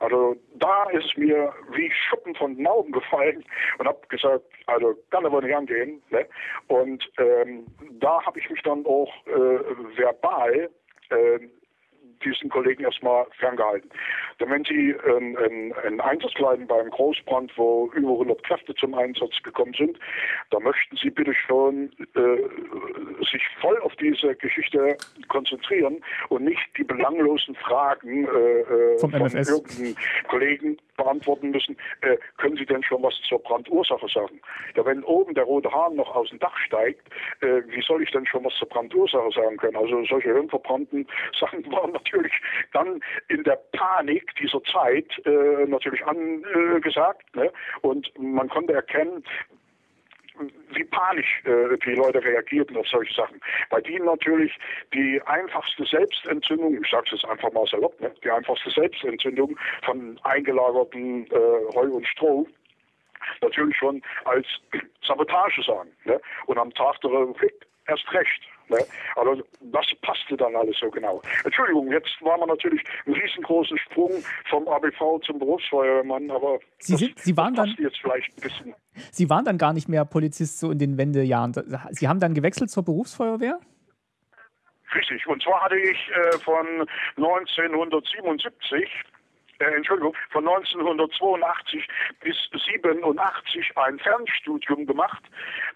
Also da ist es mir wie Schuppen von den Augen gefallen und habe gesagt, also kann aber nicht angehen. Ne? Und ähm, da habe ich mich dann auch äh, verbal äh, diesen Kollegen erstmal ferngehalten. Denn wenn Sie ähm, einen, einen Einsatz leiten beim Großbrand, wo über 100 Kräfte zum Einsatz gekommen sind, da möchten Sie bitte schon äh, sich voll auf diese Geschichte konzentrieren und nicht die belanglosen Fragen äh, äh Vom von MFS. irgendeinem Kollegen beantworten müssen. Äh, können Sie denn schon was zur Brandursache sagen? Ja, wenn oben der rote Hahn noch aus dem Dach steigt, äh, wie soll ich denn schon was zur Brandursache sagen können? Also solche hirnverbrannten Sachen waren natürlich dann in der Panik dieser Zeit äh, natürlich angesagt. Ne? Und man konnte erkennen, wie panisch äh, die Leute reagierten auf solche Sachen. Bei denen natürlich die einfachste Selbstentzündung, ich sage es jetzt einfach mal salopp, ne, die einfachste Selbstentzündung von eingelagerten äh, Heu und Stroh natürlich schon als Sabotage sagen. Ne? Und am Tag der Republik erst recht. Ne? Also das passte dann alles so genau. Entschuldigung, jetzt war man natürlich einen riesengroßen Sprung vom ABV zum Berufsfeuerwehrmann, aber Sie, sind, Sie, waren das dann, jetzt vielleicht ein bisschen. Sie waren dann gar nicht mehr Polizist so in den Wendejahren. Sie haben dann gewechselt zur Berufsfeuerwehr? Richtig. Und zwar hatte ich äh, von 1977 äh, Entschuldigung, von 1982 bis 87 ein Fernstudium gemacht.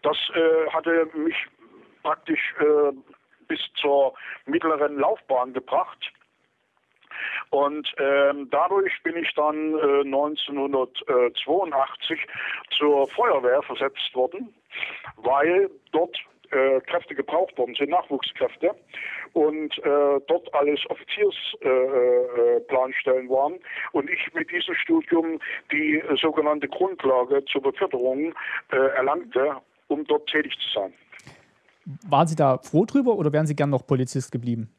Das äh, hatte mich praktisch äh, bis zur mittleren Laufbahn gebracht. Und ähm, dadurch bin ich dann äh, 1982 zur Feuerwehr versetzt worden, weil dort äh, Kräfte gebraucht worden sind, Nachwuchskräfte. Und äh, dort alles Offiziersplanstellen äh, waren. Und ich mit diesem Studium die sogenannte Grundlage zur Beförderung äh, erlangte, um dort tätig zu sein. Waren Sie da froh drüber oder wären Sie gern noch Polizist geblieben?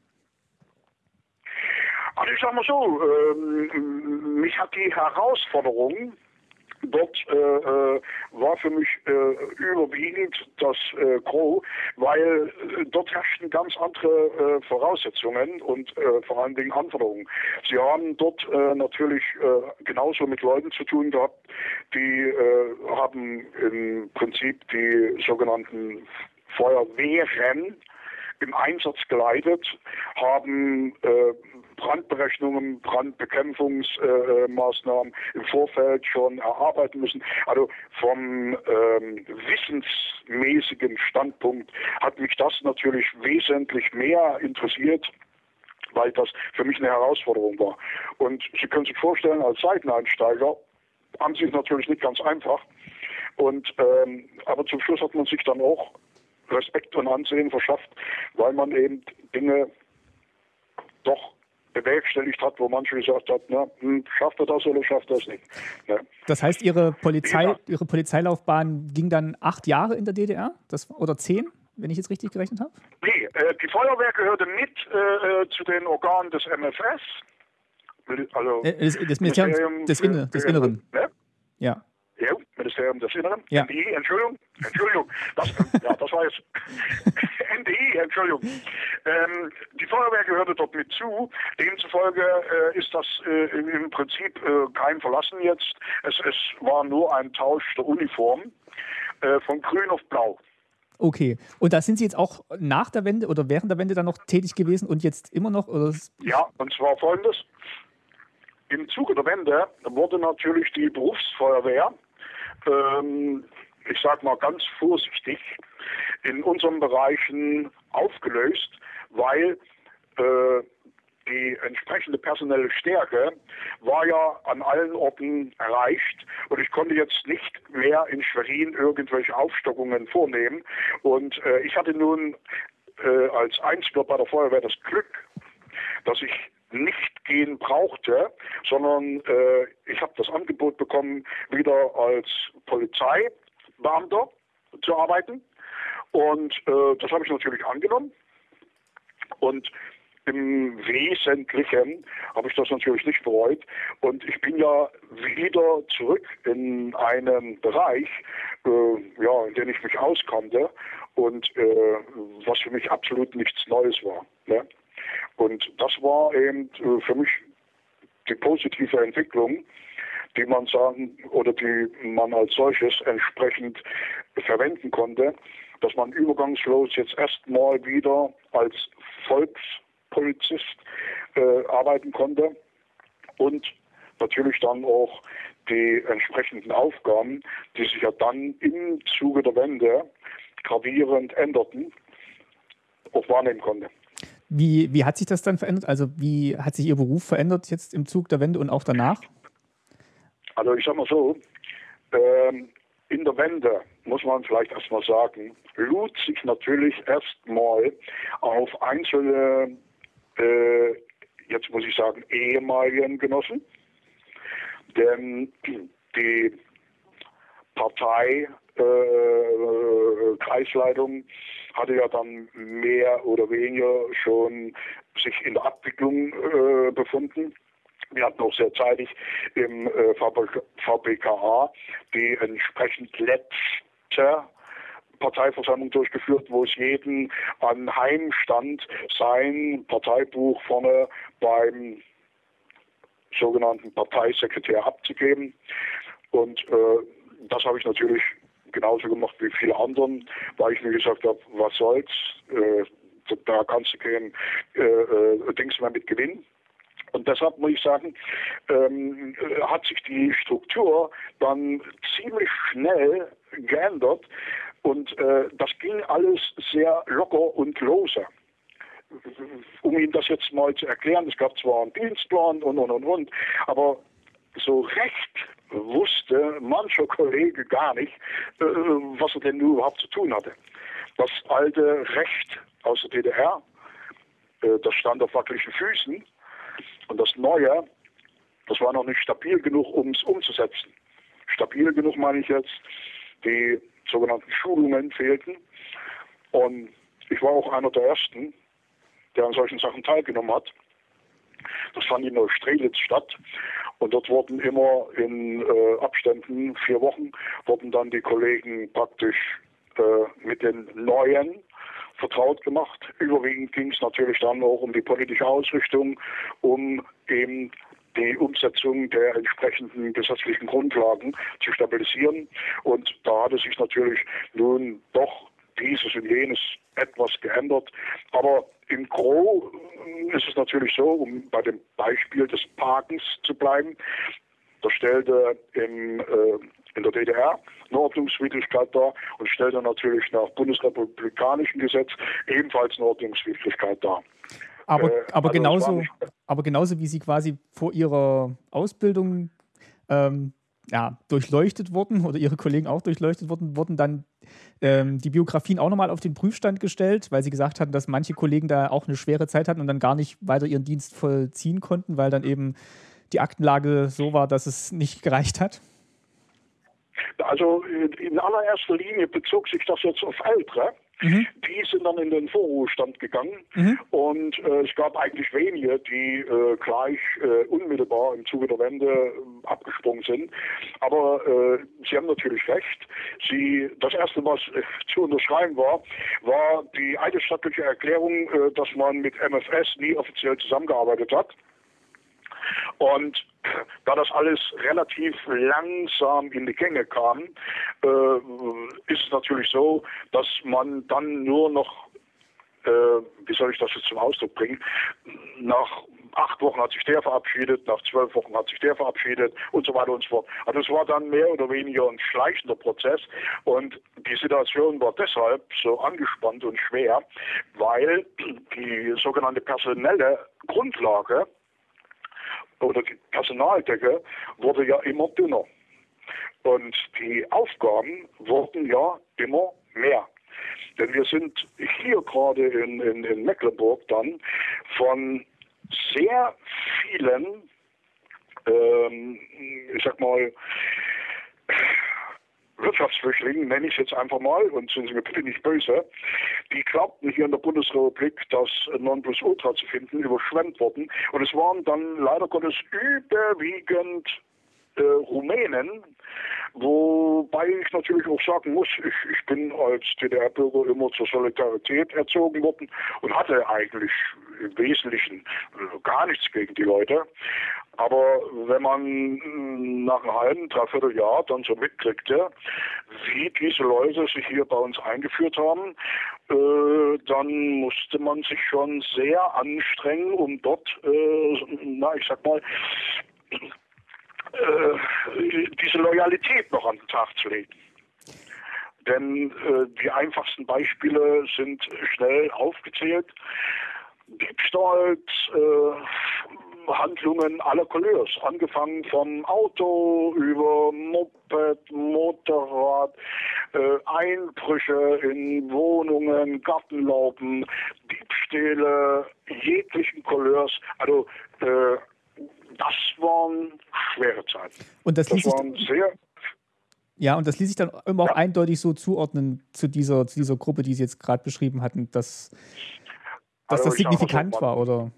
Also ich sag mal so, ähm, mich hat die Herausforderung dort äh, äh, war für mich äh, überwiegend das äh, Gros, weil äh, dort herrschten ganz andere äh, Voraussetzungen und äh, vor allen Dingen Anforderungen. Sie haben dort äh, natürlich äh, genauso mit Leuten zu tun gehabt, die äh, haben im Prinzip die sogenannten Feuerwehren im Einsatz geleitet, haben äh, Brandberechnungen, Brandbekämpfungsmaßnahmen äh, im Vorfeld schon erarbeiten müssen. Also vom ähm, wissensmäßigen Standpunkt hat mich das natürlich wesentlich mehr interessiert weil das für mich eine Herausforderung war. Und Sie können sich vorstellen, als Seiteneinsteiger haben Sie es natürlich nicht ganz einfach. Und ähm, aber zum Schluss hat man sich dann auch Respekt und Ansehen verschafft, weil man eben Dinge doch bewerkstelligt hat, wo manche gesagt hat, na, hm, schafft er das oder schafft er das nicht. Ja. Das heißt, Ihre, Polizei, ja. Ihre Polizeilaufbahn ging dann acht Jahre in der DDR das, oder zehn, wenn ich jetzt richtig gerechnet habe? Nee, äh, die Feuerwehr gehörte mit äh, äh zu den Organen des MFS. Also äh, das, das Ministerium des, Inne, des Inneren. Ne? Ja. Ja, Ministerium des Inneren. Ja. NDI, Entschuldigung. Entschuldigung. Das, ja, das war jetzt NDI, Entschuldigung. Ähm, die Feuerwehr gehörte dort mit zu. Demzufolge äh, ist das äh, im Prinzip äh, kein Verlassen jetzt. Es, es war nur ein Tausch der Uniform äh, von grün auf blau. Okay. Und da sind Sie jetzt auch nach der Wende oder während der Wende dann noch tätig gewesen und jetzt immer noch? Oder? Ja, und zwar folgendes. Im Zuge der Wende wurde natürlich die Berufsfeuerwehr ähm, ich sage mal ganz vorsichtig, in unseren Bereichen aufgelöst, weil äh, die entsprechende personelle Stärke war ja an allen Orten erreicht und ich konnte jetzt nicht mehr in Schwerin irgendwelche Aufstockungen vornehmen. Und äh, ich hatte nun äh, als Einziger bei der Feuerwehr das Glück, dass ich nicht gehen brauchte, sondern äh, ich habe das Angebot bekommen, wieder als Polizeibeamter zu arbeiten. Und äh, das habe ich natürlich angenommen. Und im Wesentlichen habe ich das natürlich nicht bereut. Und ich bin ja wieder zurück in einen Bereich, äh, ja, in dem ich mich auskannte und äh, was für mich absolut nichts Neues war. Ne? Und das war eben äh, für mich die positive Entwicklung, die man sagen oder die man als solches entsprechend verwenden konnte, dass man übergangslos jetzt erstmal wieder als Volkspolizist äh, arbeiten konnte und natürlich dann auch die entsprechenden Aufgaben, die sich ja dann im Zuge der Wende gravierend änderten, auch wahrnehmen konnte. Wie, wie hat sich das dann verändert? Also wie hat sich Ihr Beruf verändert jetzt im Zug der Wende und auch danach? Also ich sage mal so, ähm, in der Wende muss man vielleicht erstmal sagen, lud sich natürlich erstmal auf einzelne, äh, jetzt muss ich sagen, ehemaligen Genossen, denn die Partei äh, Kreisleitung hatte ja dann mehr oder weniger schon sich in der Abwicklung äh, befunden. Wir hatten auch sehr zeitig im äh, VPKA die entsprechend letzte Parteiversammlung durchgeführt, wo es jeden anheimstand, sein Parteibuch vorne beim sogenannten Parteisekretär abzugeben. Und äh, das habe ich natürlich genauso gemacht wie viele anderen, weil ich mir gesagt habe, was soll's, äh, da kannst du kein äh, äh, Dings mehr mit gewinnen. Und deshalb muss ich sagen, ähm, hat sich die Struktur dann ziemlich schnell geändert und äh, das ging alles sehr locker und lose. Um Ihnen das jetzt mal zu erklären, es gab zwar einen Dienstplan und und und und, aber so recht wusste mancher Kollege gar nicht, äh, was er denn überhaupt zu tun hatte. Das alte Recht aus der DDR, äh, das stand auf wackeligen Füßen und das neue, das war noch nicht stabil genug, um es umzusetzen. Stabil genug meine ich jetzt, die sogenannten Schulungen fehlten und ich war auch einer der Ersten, der an solchen Sachen teilgenommen hat. Das fand in Neustrelitz statt. Und dort wurden immer in äh, Abständen, vier Wochen, wurden dann die Kollegen praktisch äh, mit den neuen vertraut gemacht. Überwiegend ging es natürlich dann auch um die politische Ausrichtung, um eben die Umsetzung der entsprechenden gesetzlichen Grundlagen zu stabilisieren. Und da hatte sich natürlich nun doch dieses und jenes etwas geändert. Aber im Gro ist es natürlich so, um bei dem Beispiel des Parkens zu bleiben, da stellte im, äh, in der DDR eine Ordnungswidrigkeit dar und stellte natürlich nach bundesrepublikanischem Gesetz ebenfalls eine Ordnungswidrigkeit dar. Aber, äh, aber, also genauso, aber genauso wie Sie quasi vor Ihrer Ausbildung ähm, ja, durchleuchtet wurden oder ihre Kollegen auch durchleuchtet wurden, wurden dann ähm, die Biografien auch nochmal auf den Prüfstand gestellt, weil sie gesagt hatten, dass manche Kollegen da auch eine schwere Zeit hatten und dann gar nicht weiter ihren Dienst vollziehen konnten, weil dann eben die Aktenlage so war, dass es nicht gereicht hat? Also in allererster Linie bezog sich das jetzt auf Ältere. Mhm. Die sind dann in den Vorruhestand gegangen mhm. und äh, es gab eigentlich wenige, die äh, gleich äh, unmittelbar im Zuge der Wende äh, abgesprungen sind. Aber äh, Sie haben natürlich recht. Sie, das erste, was äh, zu unterschreiben war, war die eidesstattliche Erklärung, dass man mit MFS nie offiziell zusammengearbeitet hat. Und da das alles relativ langsam in die Gänge kam, äh, ist es natürlich so, dass man dann nur noch, äh, wie soll ich das jetzt zum Ausdruck bringen, nach acht Wochen hat sich der verabschiedet, nach zwölf Wochen hat sich der verabschiedet und so weiter und so fort. Also es war dann mehr oder weniger ein schleichender Prozess und die Situation war deshalb so angespannt und schwer, weil die sogenannte personelle Grundlage oder die Personaldecke wurde ja immer dünner. Und die Aufgaben wurden ja immer mehr. Denn wir sind hier gerade in, in, in Mecklenburg dann von sehr vielen, ähm, ich sag mal, Wirtschaftsflüchtlingen, nenne ich es jetzt einfach mal, und sind Sie mir bitte nicht böse, die glaubten hier in der Bundesrepublik das Nonplusultra zu finden, überschwemmt worden. Und es waren dann leider Gottes überwiegend äh, Rumänen, wobei ich natürlich auch sagen muss, ich, ich bin als DDR-Bürger immer zur Solidarität erzogen worden und hatte eigentlich im Wesentlichen äh, gar nichts gegen die Leute. Aber wenn man nach einem halben, dreiviertel Jahr dann so mitkriegte, wie diese Leute sich hier bei uns eingeführt haben äh, dann musste man sich schon sehr anstrengen, um dort, äh, na, ich sag mal, äh, diese Loyalität noch an den Tag zu legen. Denn äh, die einfachsten Beispiele sind schnell aufgezählt. Diebstahls, äh, Handlungen aller Couleurs, angefangen vom Auto über Moped, Motorrad, äh, Einbrüche in Wohnungen, Gartenlauben, Diebstähle jeglichen Couleurs. Also äh, das waren schwere Zeiten. Und das, das waren sehr ja, und das ließ sich dann immer auch eindeutig so zuordnen zu dieser, zu dieser Gruppe, die Sie jetzt gerade beschrieben hatten, dass, dass also das signifikant war, oder?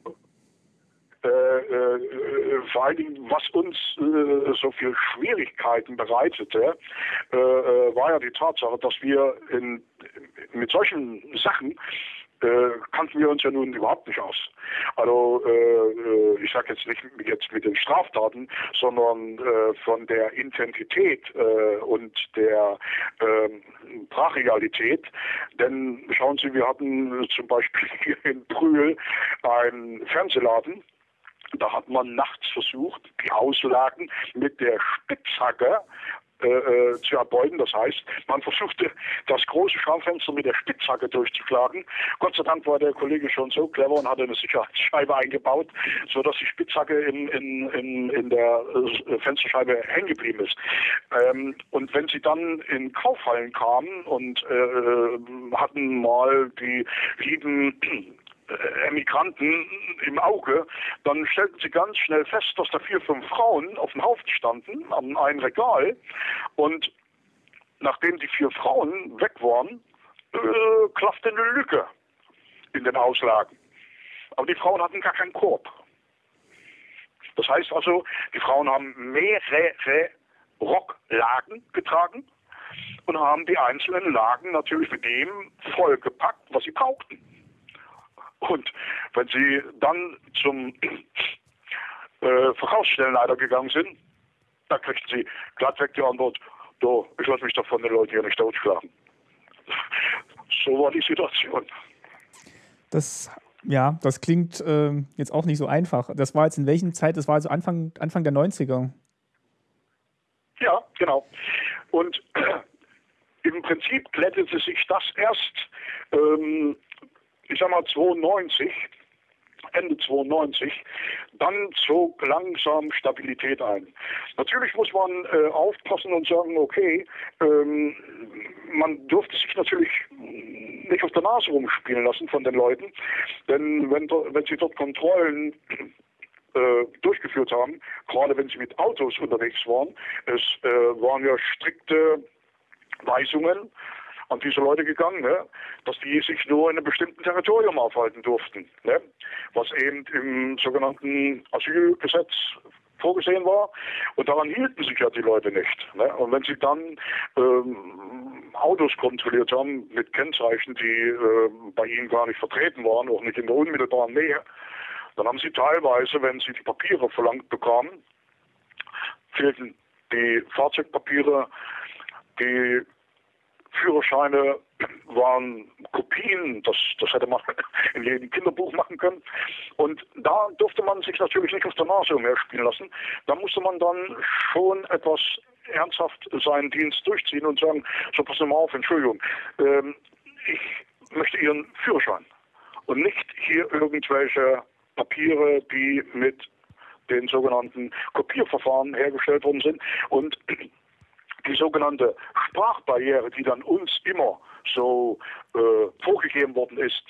Äh, äh, vor allen Dingen, was uns äh, so viel Schwierigkeiten bereitete, äh, äh, war ja die Tatsache, dass wir in, mit solchen Sachen äh, kannten wir uns ja nun überhaupt nicht aus. Also äh, äh ich sage jetzt nicht jetzt mit den Straftaten, sondern äh, von der Intensität äh, und der äh, Brachialität. Denn schauen Sie, wir hatten zum Beispiel hier in Brühl einen Fernsehladen. Da hat man nachts versucht, die Auslagen mit der Spitzhacke äh, äh, zu erbeuten. Das heißt, man versuchte, das große Schaufenster mit der Spitzhacke durchzuschlagen. Gott sei Dank war der Kollege schon so clever und hatte eine Sicherheitsscheibe eingebaut, sodass die Spitzhacke in, in, in, in der äh, Fensterscheibe hängen geblieben ist. Ähm, und wenn sie dann in Kaufhallen kamen und äh, hatten mal die lieben Emigranten im Auge, dann stellten sie ganz schnell fest, dass da vier, fünf Frauen auf dem Haufen standen, an einem Regal. Und nachdem die vier Frauen weg waren, äh, klaffte eine Lücke in den Auslagen. Aber die Frauen hatten gar keinen Korb. Das heißt also, die Frauen haben mehrere Rocklagen getragen und haben die einzelnen Lagen natürlich mit dem vollgepackt, was sie brauchten. Und wenn Sie dann zum äh, Verkaufsstellenleiter gegangen sind, da kriegten Sie glattweg die Antwort, du, ich lasse mich doch von den Leuten hier nicht totschlagen. so war die Situation. Das, ja, das klingt äh, jetzt auch nicht so einfach. Das war jetzt in welchen Zeit? Das war also Anfang, Anfang der 90er. Ja, genau. Und äh, im Prinzip glättete sich das erst ähm, ich sag mal 92, Ende 92, dann zog langsam Stabilität ein. Natürlich muss man äh, aufpassen und sagen, okay, ähm, man durfte sich natürlich nicht auf der Nase rumspielen lassen von den Leuten, denn wenn, wenn sie dort Kontrollen äh, durchgeführt haben, gerade wenn sie mit Autos unterwegs waren, es äh, waren ja strikte Weisungen, an diese Leute gegangen, ne? dass die sich nur in einem bestimmten Territorium aufhalten durften, ne? was eben im sogenannten Asylgesetz vorgesehen war. Und daran hielten sich ja die Leute nicht. Ne? Und wenn sie dann ähm, Autos kontrolliert haben mit Kennzeichen, die äh, bei ihnen gar nicht vertreten waren, auch nicht in der unmittelbaren Nähe, dann haben sie teilweise, wenn sie die Papiere verlangt bekamen, fehlten die Fahrzeugpapiere, die Führerscheine waren Kopien, das, das hätte man in jedem Kinderbuch machen können. Und da durfte man sich natürlich nicht auf der Nase umherspielen lassen. Da musste man dann schon etwas ernsthaft seinen Dienst durchziehen und sagen, so passen Sie mal auf, Entschuldigung, ähm, ich möchte Ihren Führerschein und nicht hier irgendwelche Papiere, die mit den sogenannten Kopierverfahren hergestellt worden sind. Und die sogenannte Sprachbarriere, die dann uns immer so äh, vorgegeben worden ist,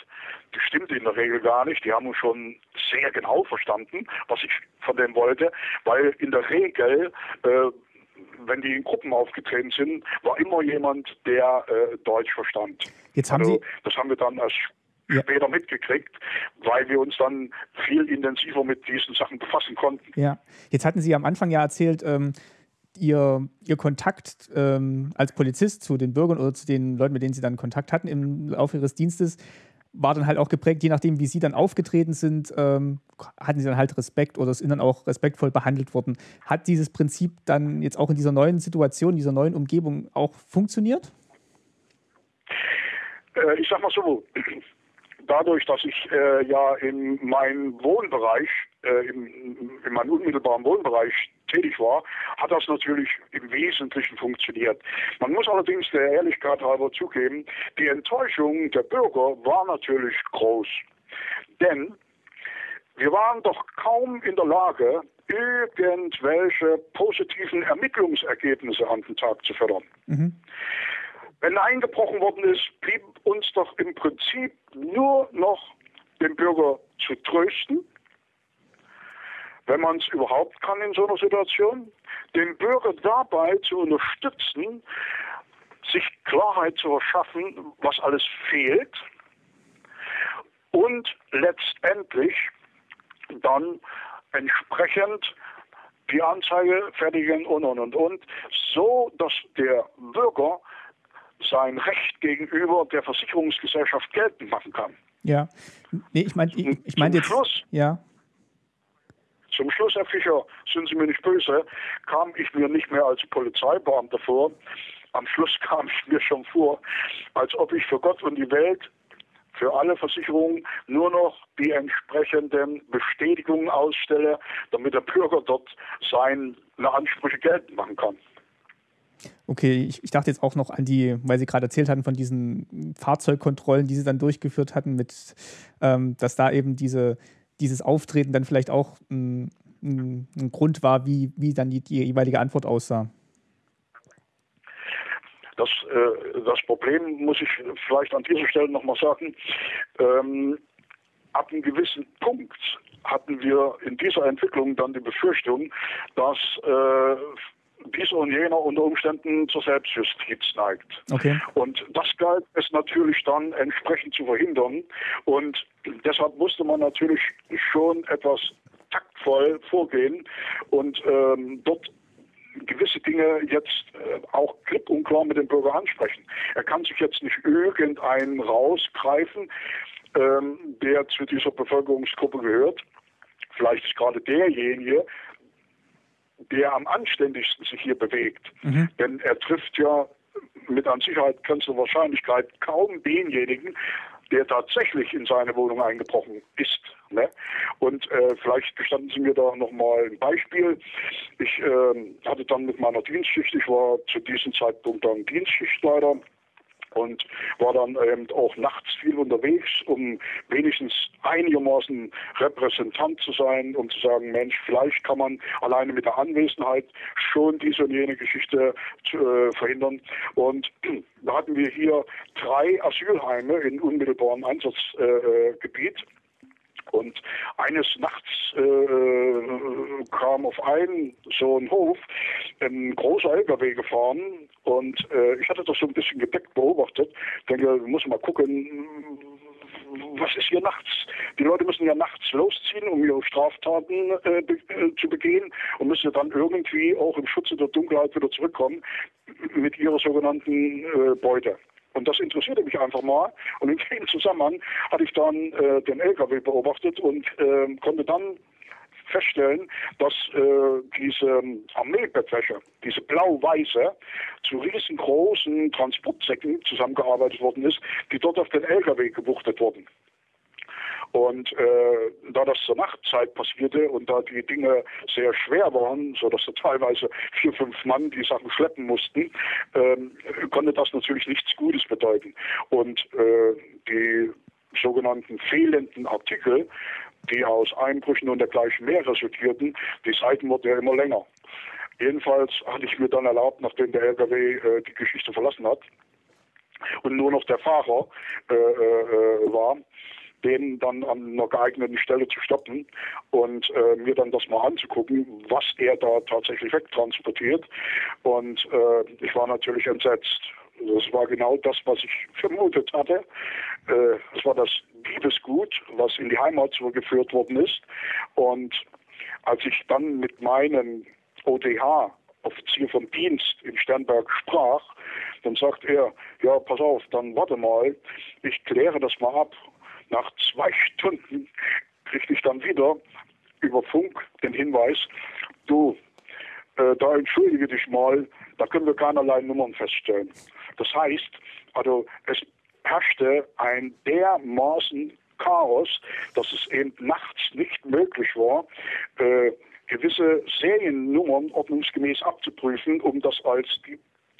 die stimmt in der Regel gar nicht. Die haben uns schon sehr genau verstanden, was ich von dem wollte, weil in der Regel, äh, wenn die in Gruppen aufgetreten sind, war immer jemand, der äh, Deutsch verstand. Jetzt haben also, Sie das haben wir dann erst ja. später mitgekriegt, weil wir uns dann viel intensiver mit diesen Sachen befassen konnten. Ja, jetzt hatten Sie am Anfang ja erzählt, ähm, ihr, ihr Kontakt ähm, als Polizist zu den Bürgern oder zu den Leuten, mit denen sie dann Kontakt hatten im Laufe ihres Dienstes, war dann halt auch geprägt, je nachdem, wie sie dann aufgetreten sind, ähm, hatten sie dann halt Respekt oder sind dann auch respektvoll behandelt worden. Hat dieses Prinzip dann jetzt auch in dieser neuen Situation, dieser neuen Umgebung auch funktioniert? Äh, ich sag mal so, dadurch, dass ich äh, ja in meinem Wohnbereich, äh, in, in meinem unmittelbaren Wohnbereich tätig war, hat das natürlich im Wesentlichen funktioniert. Man muss allerdings der Ehrlichkeit halber zugeben, die Enttäuschung der Bürger war natürlich groß. Denn wir waren doch kaum in der Lage, irgendwelche positiven Ermittlungsergebnisse an den Tag zu fördern. Mhm. Wenn eingebrochen worden ist, blieb uns doch im Prinzip nur noch den Bürger zu trösten, wenn man es überhaupt kann in so einer Situation, den Bürger dabei zu unterstützen, sich Klarheit zu verschaffen, was alles fehlt und letztendlich dann entsprechend die Anzeige fertigen und und und und, so dass der Bürger sein Recht gegenüber der Versicherungsgesellschaft geltend machen kann. Ja, nee, ich meine, ich, ich meine jetzt. Schluss, ja. Zum Schluss, Herr Fischer, sind Sie mir nicht böse, kam ich mir nicht mehr als Polizeibeamter vor. Am Schluss kam ich mir schon vor, als ob ich für Gott und die Welt für alle Versicherungen nur noch die entsprechenden Bestätigungen ausstelle, damit der Bürger dort seine Ansprüche geltend machen kann. Okay, ich, ich, dachte jetzt auch noch an die, weil Sie gerade erzählt hatten von diesen Fahrzeugkontrollen, die Sie dann durchgeführt hatten, mit, ähm, dass da eben diese, dieses Auftreten dann vielleicht auch ein, ein, ein Grund war, wie, wie dann die, die jeweilige Antwort aussah. Das, äh, das Problem muss ich vielleicht an dieser Stelle nochmal sagen. Ähm, ab einem gewissen Punkt hatten wir in dieser Entwicklung dann die Befürchtung, dass äh, dieser und jener unter Umständen zur Selbstjustiz neigt. Okay. Und das galt es natürlich dann entsprechend zu verhindern. Und deshalb musste man natürlich schon etwas taktvoll vorgehen und ähm, dort gewisse Dinge jetzt äh, auch klipp und klar mit dem Bürger ansprechen. Er kann sich jetzt nicht irgendeinen rausgreifen, ähm, der zu dieser Bevölkerungsgruppe gehört. Vielleicht ist gerade derjenige, der am anständigsten sich hier bewegt. Mhm. Denn er trifft ja mit an Sicherheit grenzender Wahrscheinlichkeit kaum denjenigen, der tatsächlich in seine Wohnung eingebrochen ist. Ne? Und äh, vielleicht gestatten Sie mir da nochmal ein Beispiel. Ich äh, hatte dann mit meiner Dienstschicht, ich war zu diesem Zeitpunkt dann Dienstschichtleiter, und war dann eben auch nachts viel unterwegs, um wenigstens einigermaßen Repräsentant zu sein, um zu sagen, Mensch, vielleicht kann man alleine mit der Anwesenheit schon diese und jene Geschichte äh, verhindern. Und da hatten wir hier drei Asylheime in unmittelbarem Einsatzgebiet. Äh, und eines Nachts äh, kam auf einen so einen Hof ein großer LKW gefahren und äh, ich hatte das so ein bisschen gedeckt beobachtet. Denke, muss mal gucken, was ist hier nachts? Die Leute müssen ja nachts losziehen, um ihre Straftaten äh, be äh, zu begehen und müssen dann irgendwie auch im Schutze der Dunkelheit wieder zurückkommen mit ihrer sogenannten äh, Beute. Und das interessierte mich einfach mal. Und in dem Zusammenhang hatte ich dann äh, den LKW beobachtet und äh, konnte dann feststellen, dass äh, diese Armeebettwäsche, diese blau-weiße, zu riesengroßen Transportsäcken zusammengearbeitet worden ist, die dort auf den LKW gewuchtet wurden. Und äh, da das zur Nachtzeit passierte und da die Dinge sehr schwer waren, sodass da teilweise vier, fünf Mann die Sachen schleppen mussten, ähm, konnte das natürlich nichts Gutes bedeuten. Und äh, die sogenannten fehlenden Artikel, die aus Einbrüchen und dergleichen mehr resultierten, die Seiten wurden ja immer länger. Jedenfalls hatte ich mir dann erlaubt, nachdem der LKW äh, die Geschichte verlassen hat und nur noch der Fahrer äh, äh, war, den dann an einer geeigneten Stelle zu stoppen und äh, mir dann das mal anzugucken, was er da tatsächlich wegtransportiert. Und äh, ich war natürlich entsetzt. Das war genau das, was ich vermutet hatte. Äh, es war das Diebesgut, was in die Heimat zurückgeführt worden ist. Und als ich dann mit meinem OTH Offizier vom Dienst in Sternberg sprach, dann sagt er, ja, pass auf, dann warte mal, ich kläre das mal ab nach zwei Stunden kriegte ich dann wieder über Funk den Hinweis, du, äh, da entschuldige dich mal, da können wir keinerlei Nummern feststellen. Das heißt, also es herrschte ein dermaßen Chaos, dass es eben nachts nicht möglich war, äh, gewisse Seriennummern ordnungsgemäß abzuprüfen, um das als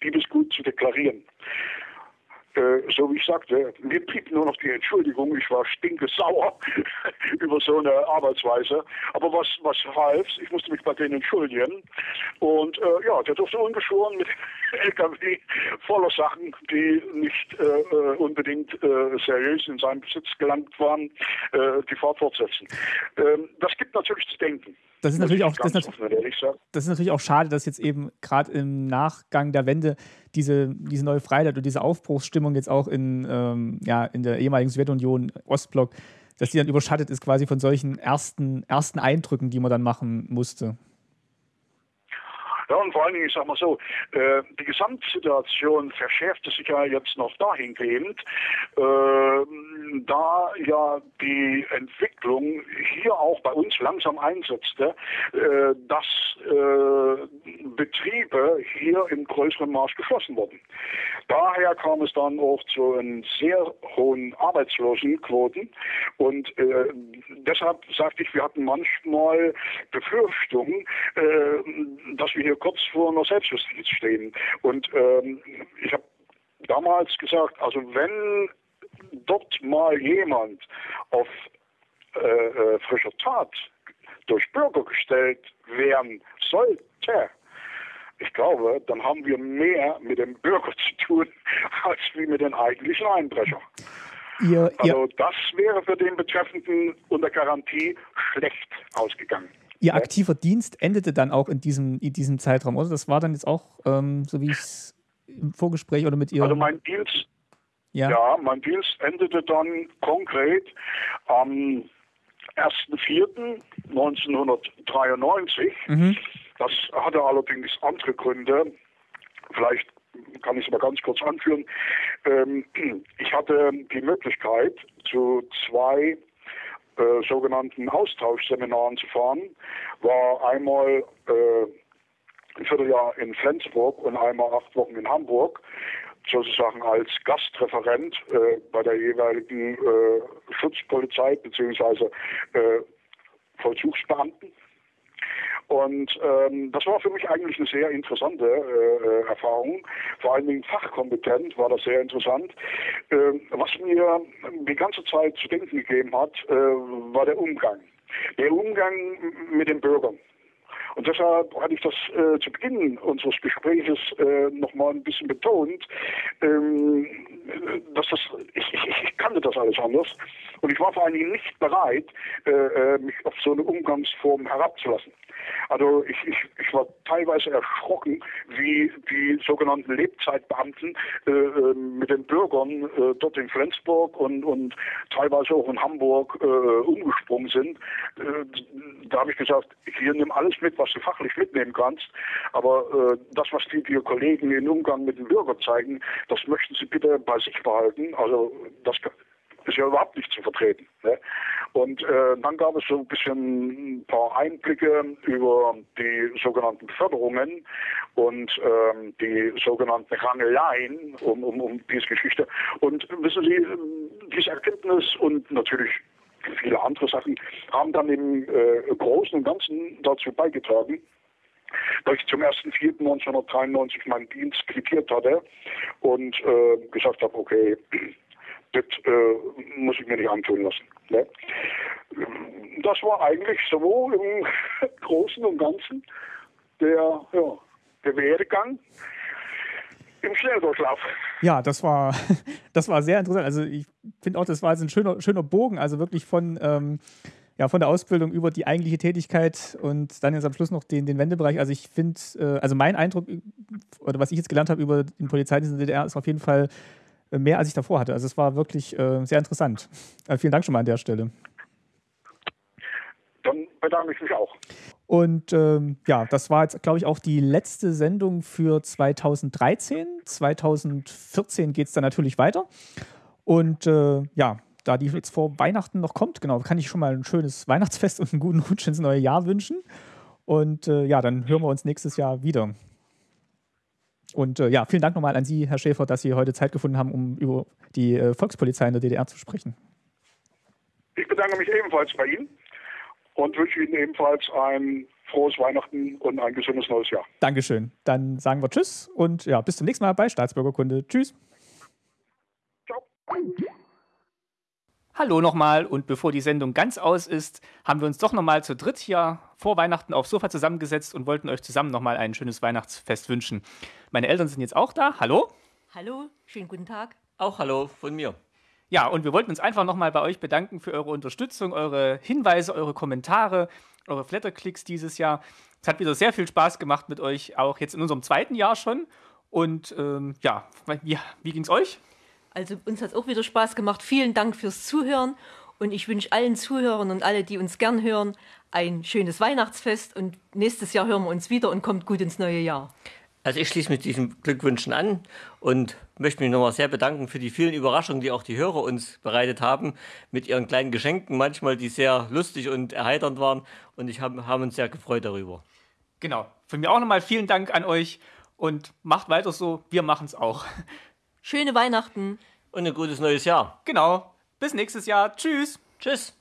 Diebesgut zu deklarieren. So wie ich sagte, mir blieb nur noch die Entschuldigung, ich war stinkesauer über so eine Arbeitsweise. Aber was, was half, ich musste mich bei denen entschuldigen. Und äh, ja, der durfte ungeschoren mit LKW voller Sachen, die nicht äh, äh, unbedingt äh, seriös in seinem Besitz gelangt waren, äh, die Fahrt fortsetzen. Ähm, das gibt natürlich zu denken. Das ist natürlich auch, das, das ist natürlich auch schade, dass jetzt eben gerade im Nachgang der Wende diese, diese neue Freiheit und diese Aufbruchsstimmung jetzt auch in, ähm, ja, in der ehemaligen Sowjetunion, Ostblock, dass die dann überschattet ist quasi von solchen ersten, ersten Eindrücken, die man dann machen musste. Ja, und vor allen Dingen, ich sag mal so, äh, die Gesamtsituation verschärfte sich ja jetzt noch dahingehend, äh, da ja die Entwicklung hier auch bei uns langsam einsetzte, äh, dass äh, Betriebe hier im größeren Maß geschlossen wurden. Daher kam es dann auch zu einen sehr hohen Arbeitslosenquoten und äh, deshalb sagte ich, wir hatten manchmal Befürchtungen, äh, dass wir hier kurz vor einer Selbstjustiz stehen. Und ähm, ich habe damals gesagt, also wenn dort mal jemand auf äh, äh, frischer Tat durch Bürger gestellt werden sollte, ich glaube, dann haben wir mehr mit dem Bürger zu tun, als wie mit den eigentlichen Einbrechern. Ihr, also ihr, das wäre für den Betreffenden unter Garantie schlecht ausgegangen. Ihr aktiver Dienst endete dann auch in diesem, in diesem Zeitraum, oder? Das war dann jetzt auch, ähm, so wie ich es im Vorgespräch oder mit ihr. Also mein Dienst, ja. ja, mein Dienst endete dann konkret am 1.4.1993. Mhm. Das hatte allerdings andere Gründe. Vielleicht kann ich es mal ganz kurz anführen. Ähm, ich hatte die Möglichkeit, zu zwei äh, sogenannten Austauschseminaren zu fahren. War einmal äh, ein Vierteljahr in Flensburg und einmal acht Wochen in Hamburg, sozusagen als Gastreferent äh, bei der jeweiligen äh, Schutzpolizei bzw. Äh, Vollzugsbeamten. Und ähm, das war für mich eigentlich eine sehr interessante äh, Erfahrung. Vor allen Dingen fachkompetent war das sehr interessant. Äh, was mir die ganze Zeit zu denken gegeben hat, äh, war der Umgang. Der Umgang mit den Bürgern. Und deshalb hatte ich das äh, zu Beginn unseres Gespräches äh, nochmal ein bisschen betont, ähm, dass das, ich, ich, ich, kannte das alles anders und ich war vor allen Dingen nicht bereit, äh, äh mich auf so eine Umgangsform herabzulassen. Also ich, ich, ich war teilweise erschrocken, wie die sogenannten Lebzeitbeamten äh, äh, mit den Bürgern äh, dort in Flensburg und, und teilweise auch in Hamburg äh, umgesprungen sind. Äh, da habe ich gesagt, hier nimm alles mit, was du fachlich mitnehmen kannst, aber äh, das, was die, die Kollegen im Umgang mit den Bürgern zeigen, das möchten sie bitte bei sich behalten. Also das ist ja überhaupt nicht zu vertreten. Ne? Und äh, dann gab es so ein bisschen ein paar Einblicke über die sogenannten Förderungen und ähm, die sogenannten Rangeleien um, um, um diese Geschichte. Und wissen Sie, diese Erkenntnis und natürlich viele andere Sachen haben dann im äh, Großen und Ganzen dazu beigetragen, dass ich zum 1.4.1993 meinen Dienst quittiert hatte und äh, gesagt habe, okay, das äh, muss ich mir nicht antun lassen. Ne? Das war eigentlich so im Großen und Ganzen der, ja, der Werdegang im Schnelldurchlauf. Ja, das war, das war sehr interessant. Also ich finde auch, das war also ein schöner, schöner Bogen, also wirklich von, ähm, ja, von der Ausbildung über die eigentliche Tätigkeit und dann jetzt am Schluss noch den, den Wendebereich. Also ich finde, äh, also mein Eindruck oder was ich jetzt gelernt habe über den Polizeidienst in der DDR ist auf jeden Fall mehr, als ich davor hatte. Also es war wirklich äh, sehr interessant. Äh, vielen Dank schon mal an der Stelle. Dann bedanke ich mich auch. Und ähm, ja, das war jetzt, glaube ich, auch die letzte Sendung für 2013. 2014 geht es dann natürlich weiter. Und äh, ja, da die jetzt vor Weihnachten noch kommt, genau, kann ich schon mal ein schönes Weihnachtsfest und einen guten Rutsch ins neue Jahr wünschen. Und äh, ja, dann hören wir uns nächstes Jahr wieder. Und äh, ja, vielen Dank nochmal an Sie, Herr Schäfer, dass Sie heute Zeit gefunden haben, um über die äh, Volkspolizei in der DDR zu sprechen. Ich bedanke mich ebenfalls bei Ihnen und wünsche Ihnen ebenfalls ein frohes Weihnachten und ein gesundes neues Jahr. Dankeschön. Dann sagen wir Tschüss und ja, bis zum nächsten Mal bei Staatsbürgerkunde. Tschüss. Ciao. Hallo nochmal und bevor die Sendung ganz aus ist, haben wir uns doch nochmal zu dritt hier vor Weihnachten aufs Sofa zusammengesetzt und wollten euch zusammen nochmal ein schönes Weihnachtsfest wünschen. Meine Eltern sind jetzt auch da. Hallo. Hallo, schönen guten Tag. Auch hallo von mir. Ja, und wir wollten uns einfach nochmal bei euch bedanken für eure Unterstützung, eure Hinweise, eure Kommentare, eure Flatterklicks dieses Jahr. Es hat wieder sehr viel Spaß gemacht mit euch, auch jetzt in unserem zweiten Jahr schon. Und ähm, ja, wie, wie es euch? Also uns hat es auch wieder Spaß gemacht. Vielen Dank fürs Zuhören und ich wünsche allen Zuhörern und alle, die uns gern hören, ein schönes Weihnachtsfest und nächstes Jahr hören wir uns wieder und kommt gut ins neue Jahr. Also ich schließe mit diesen Glückwünschen an und möchte mich nochmal sehr bedanken für die vielen Überraschungen, die auch die Hörer uns bereitet haben, mit ihren kleinen Geschenken, manchmal die sehr lustig und erheiternd waren. Und ich habe haben uns sehr gefreut darüber. Genau. Von mir auch nochmal vielen Dank an euch und macht weiter so. Wir machen es auch. Schöne Weihnachten. Und ein gutes neues Jahr. Genau. Bis nächstes Jahr. Tschüss. Tschüss.